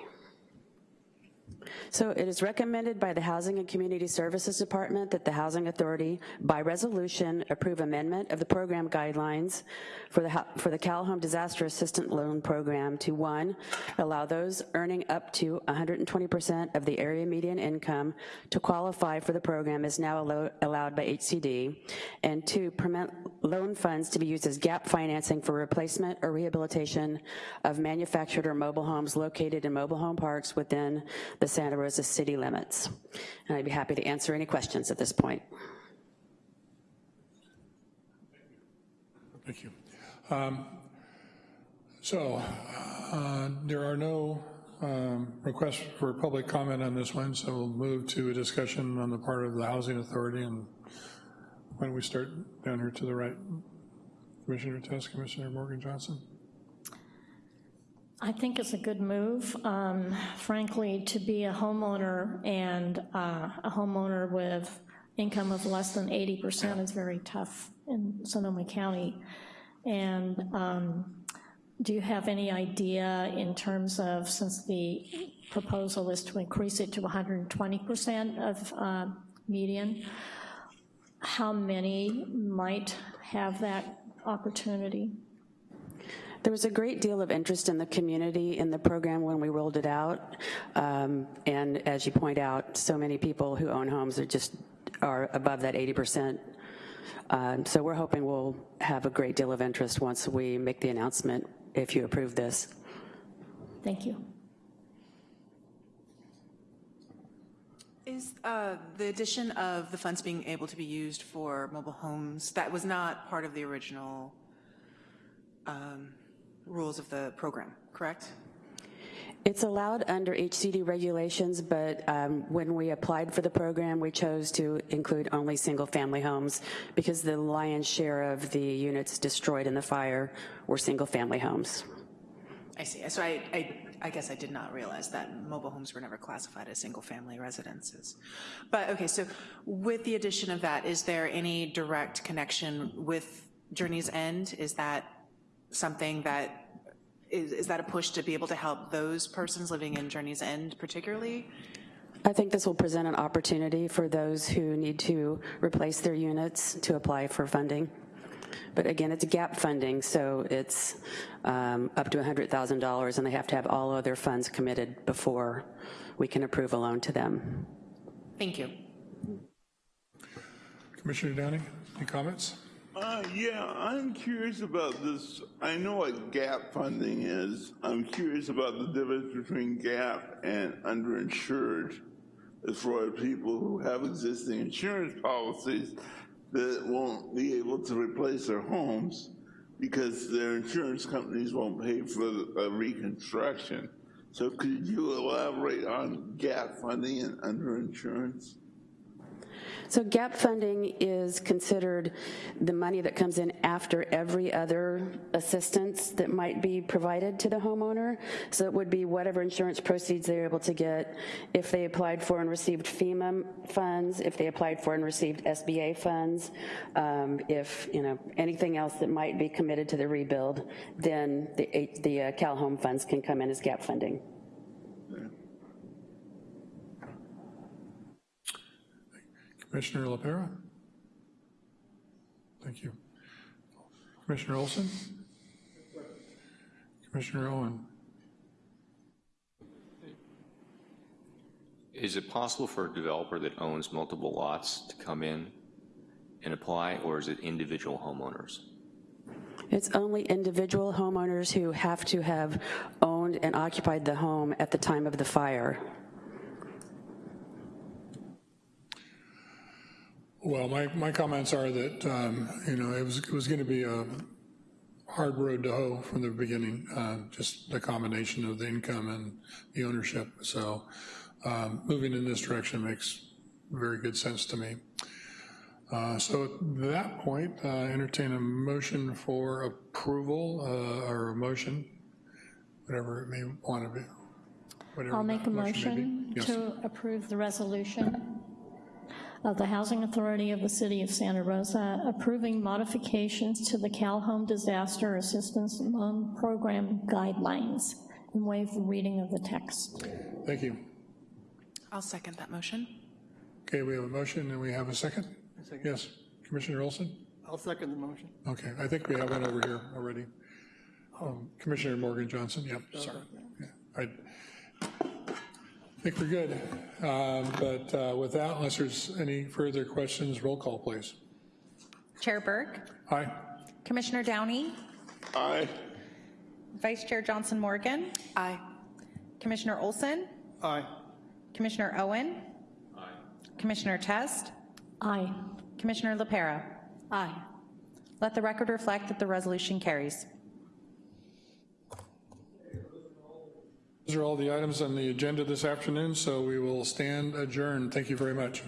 So it is recommended by the Housing and Community Services Department that the Housing Authority, by resolution, approve amendment of the program guidelines for the, for the Cal Home Disaster Assistant Loan Program to, one, allow those earning up to 120% of the area median income to qualify for the program is now allo- allowed by HCD, and two, permit loan funds to be used as gap financing for replacement or rehabilitation of manufactured or mobile homes located in mobile home parks within the Santa Rosa city limits. And I'd be happy to answer any questions at this point. Thank you. Um, So uh, there are no um, requests for public comment on this one, so we'll move to a discussion on the part of the Housing Authority. And why don't we start down here to the right? Commissioner Test, Commissioner Morgan Johnson? I think it's a good move. Um, Frankly, to be a homeowner and uh, a homeowner with income of less than 80% is very tough in Sonoma County. And um, do you have any idea in terms of, since the proposal is to increase it to 120% of uh, median, how many might have that opportunity? There was a great deal of interest in the community in the program when we rolled it out. Um, And as you point out, so many people who own homes are just, are above that 80%. Um, So we're hoping we'll have a great deal of interest once we make the announcement, if you approve this. Thank you. Is uh, the addition of the funds being able to be used for mobile homes, that was not part of the original um, rules of the program, correct? It's allowed under HCD regulations, but um, when we applied for the program, we chose to include only single-family homes because the lion's share of the units destroyed in the fire were single-family homes. I see. So I, I, I guess I did not realize that mobile homes were never classified as single-family residences. But, okay, so with the addition of that, is there any direct connection with Journey's End? Is that something that, is, is that a push to be able to help those persons living in Journey's End particularly? I think this will present an opportunity for those who need to replace their units to apply for funding. But again, it's gap funding, so it's um, up to $100,000, and they have to have all other funds committed before we can approve a loan to them. Thank you. Commissioner Downey, any comments? Uh, yeah, I'm curious about this. I know what gap funding is. I'm curious about the difference between gap and underinsured as far as people who have existing insurance policies that won't be able to replace their homes because their insurance companies won't pay for uh, reconstruction. So could you elaborate on gap funding and underinsurance? So gap funding is considered the money that comes in after every other assistance that might be provided to the homeowner. So it would be whatever insurance proceeds they're able to get. If they applied for and received FEMA funds, if they applied for and received SBA funds, um, if, you know, anything else that might be committed to the rebuild, then the, the uh, Cal Home funds can come in as gap funding. Commissioner LaPera? Thank you. Commissioner Olson? Commissioner Owen? Is it possible for a developer that owns multiple lots to come in and apply, or is it individual homeowners? It's only individual homeowners who have to have owned and occupied the home at the time of the fire. Well, my, my comments are that, um, you know, it was, it was going to be a hard road to hoe from the beginning, uh, just the combination of the income and the ownership. So um, moving in this direction makes very good sense to me. Uh, So at that point, uh, entertain a motion for approval uh, or a motion, whatever it may want to be. whatever I'll make a may motion. Yes. to approve the resolution of the Housing Authority of the City of Santa Rosa approving modifications to the Cal Home Disaster Assistance Loan Program guidelines and waive the reading of the text. Thank you. I'll second that motion. Okay, we have a motion and we have a second? Yes, Commissioner Olson? I'll second the motion. Okay, I think we have one over here already. Um, Commissioner Morgan Johnson, yep, sorry. Yeah, I think we're good. Um, But uh, with that, unless there's any further questions, roll call, please. Chair Burke, Aye? Commissioner Downey, Aye. Vice Chair Johnson Morgan, Aye. Commissioner Olson, Aye. Commissioner Owen, Aye. Commissioner Test, Aye. Commissioner LaPera. Aye. Let the record reflect that the resolution carries. Those are all the items on the agenda this afternoon, so we will stand adjourned. Thank you very much.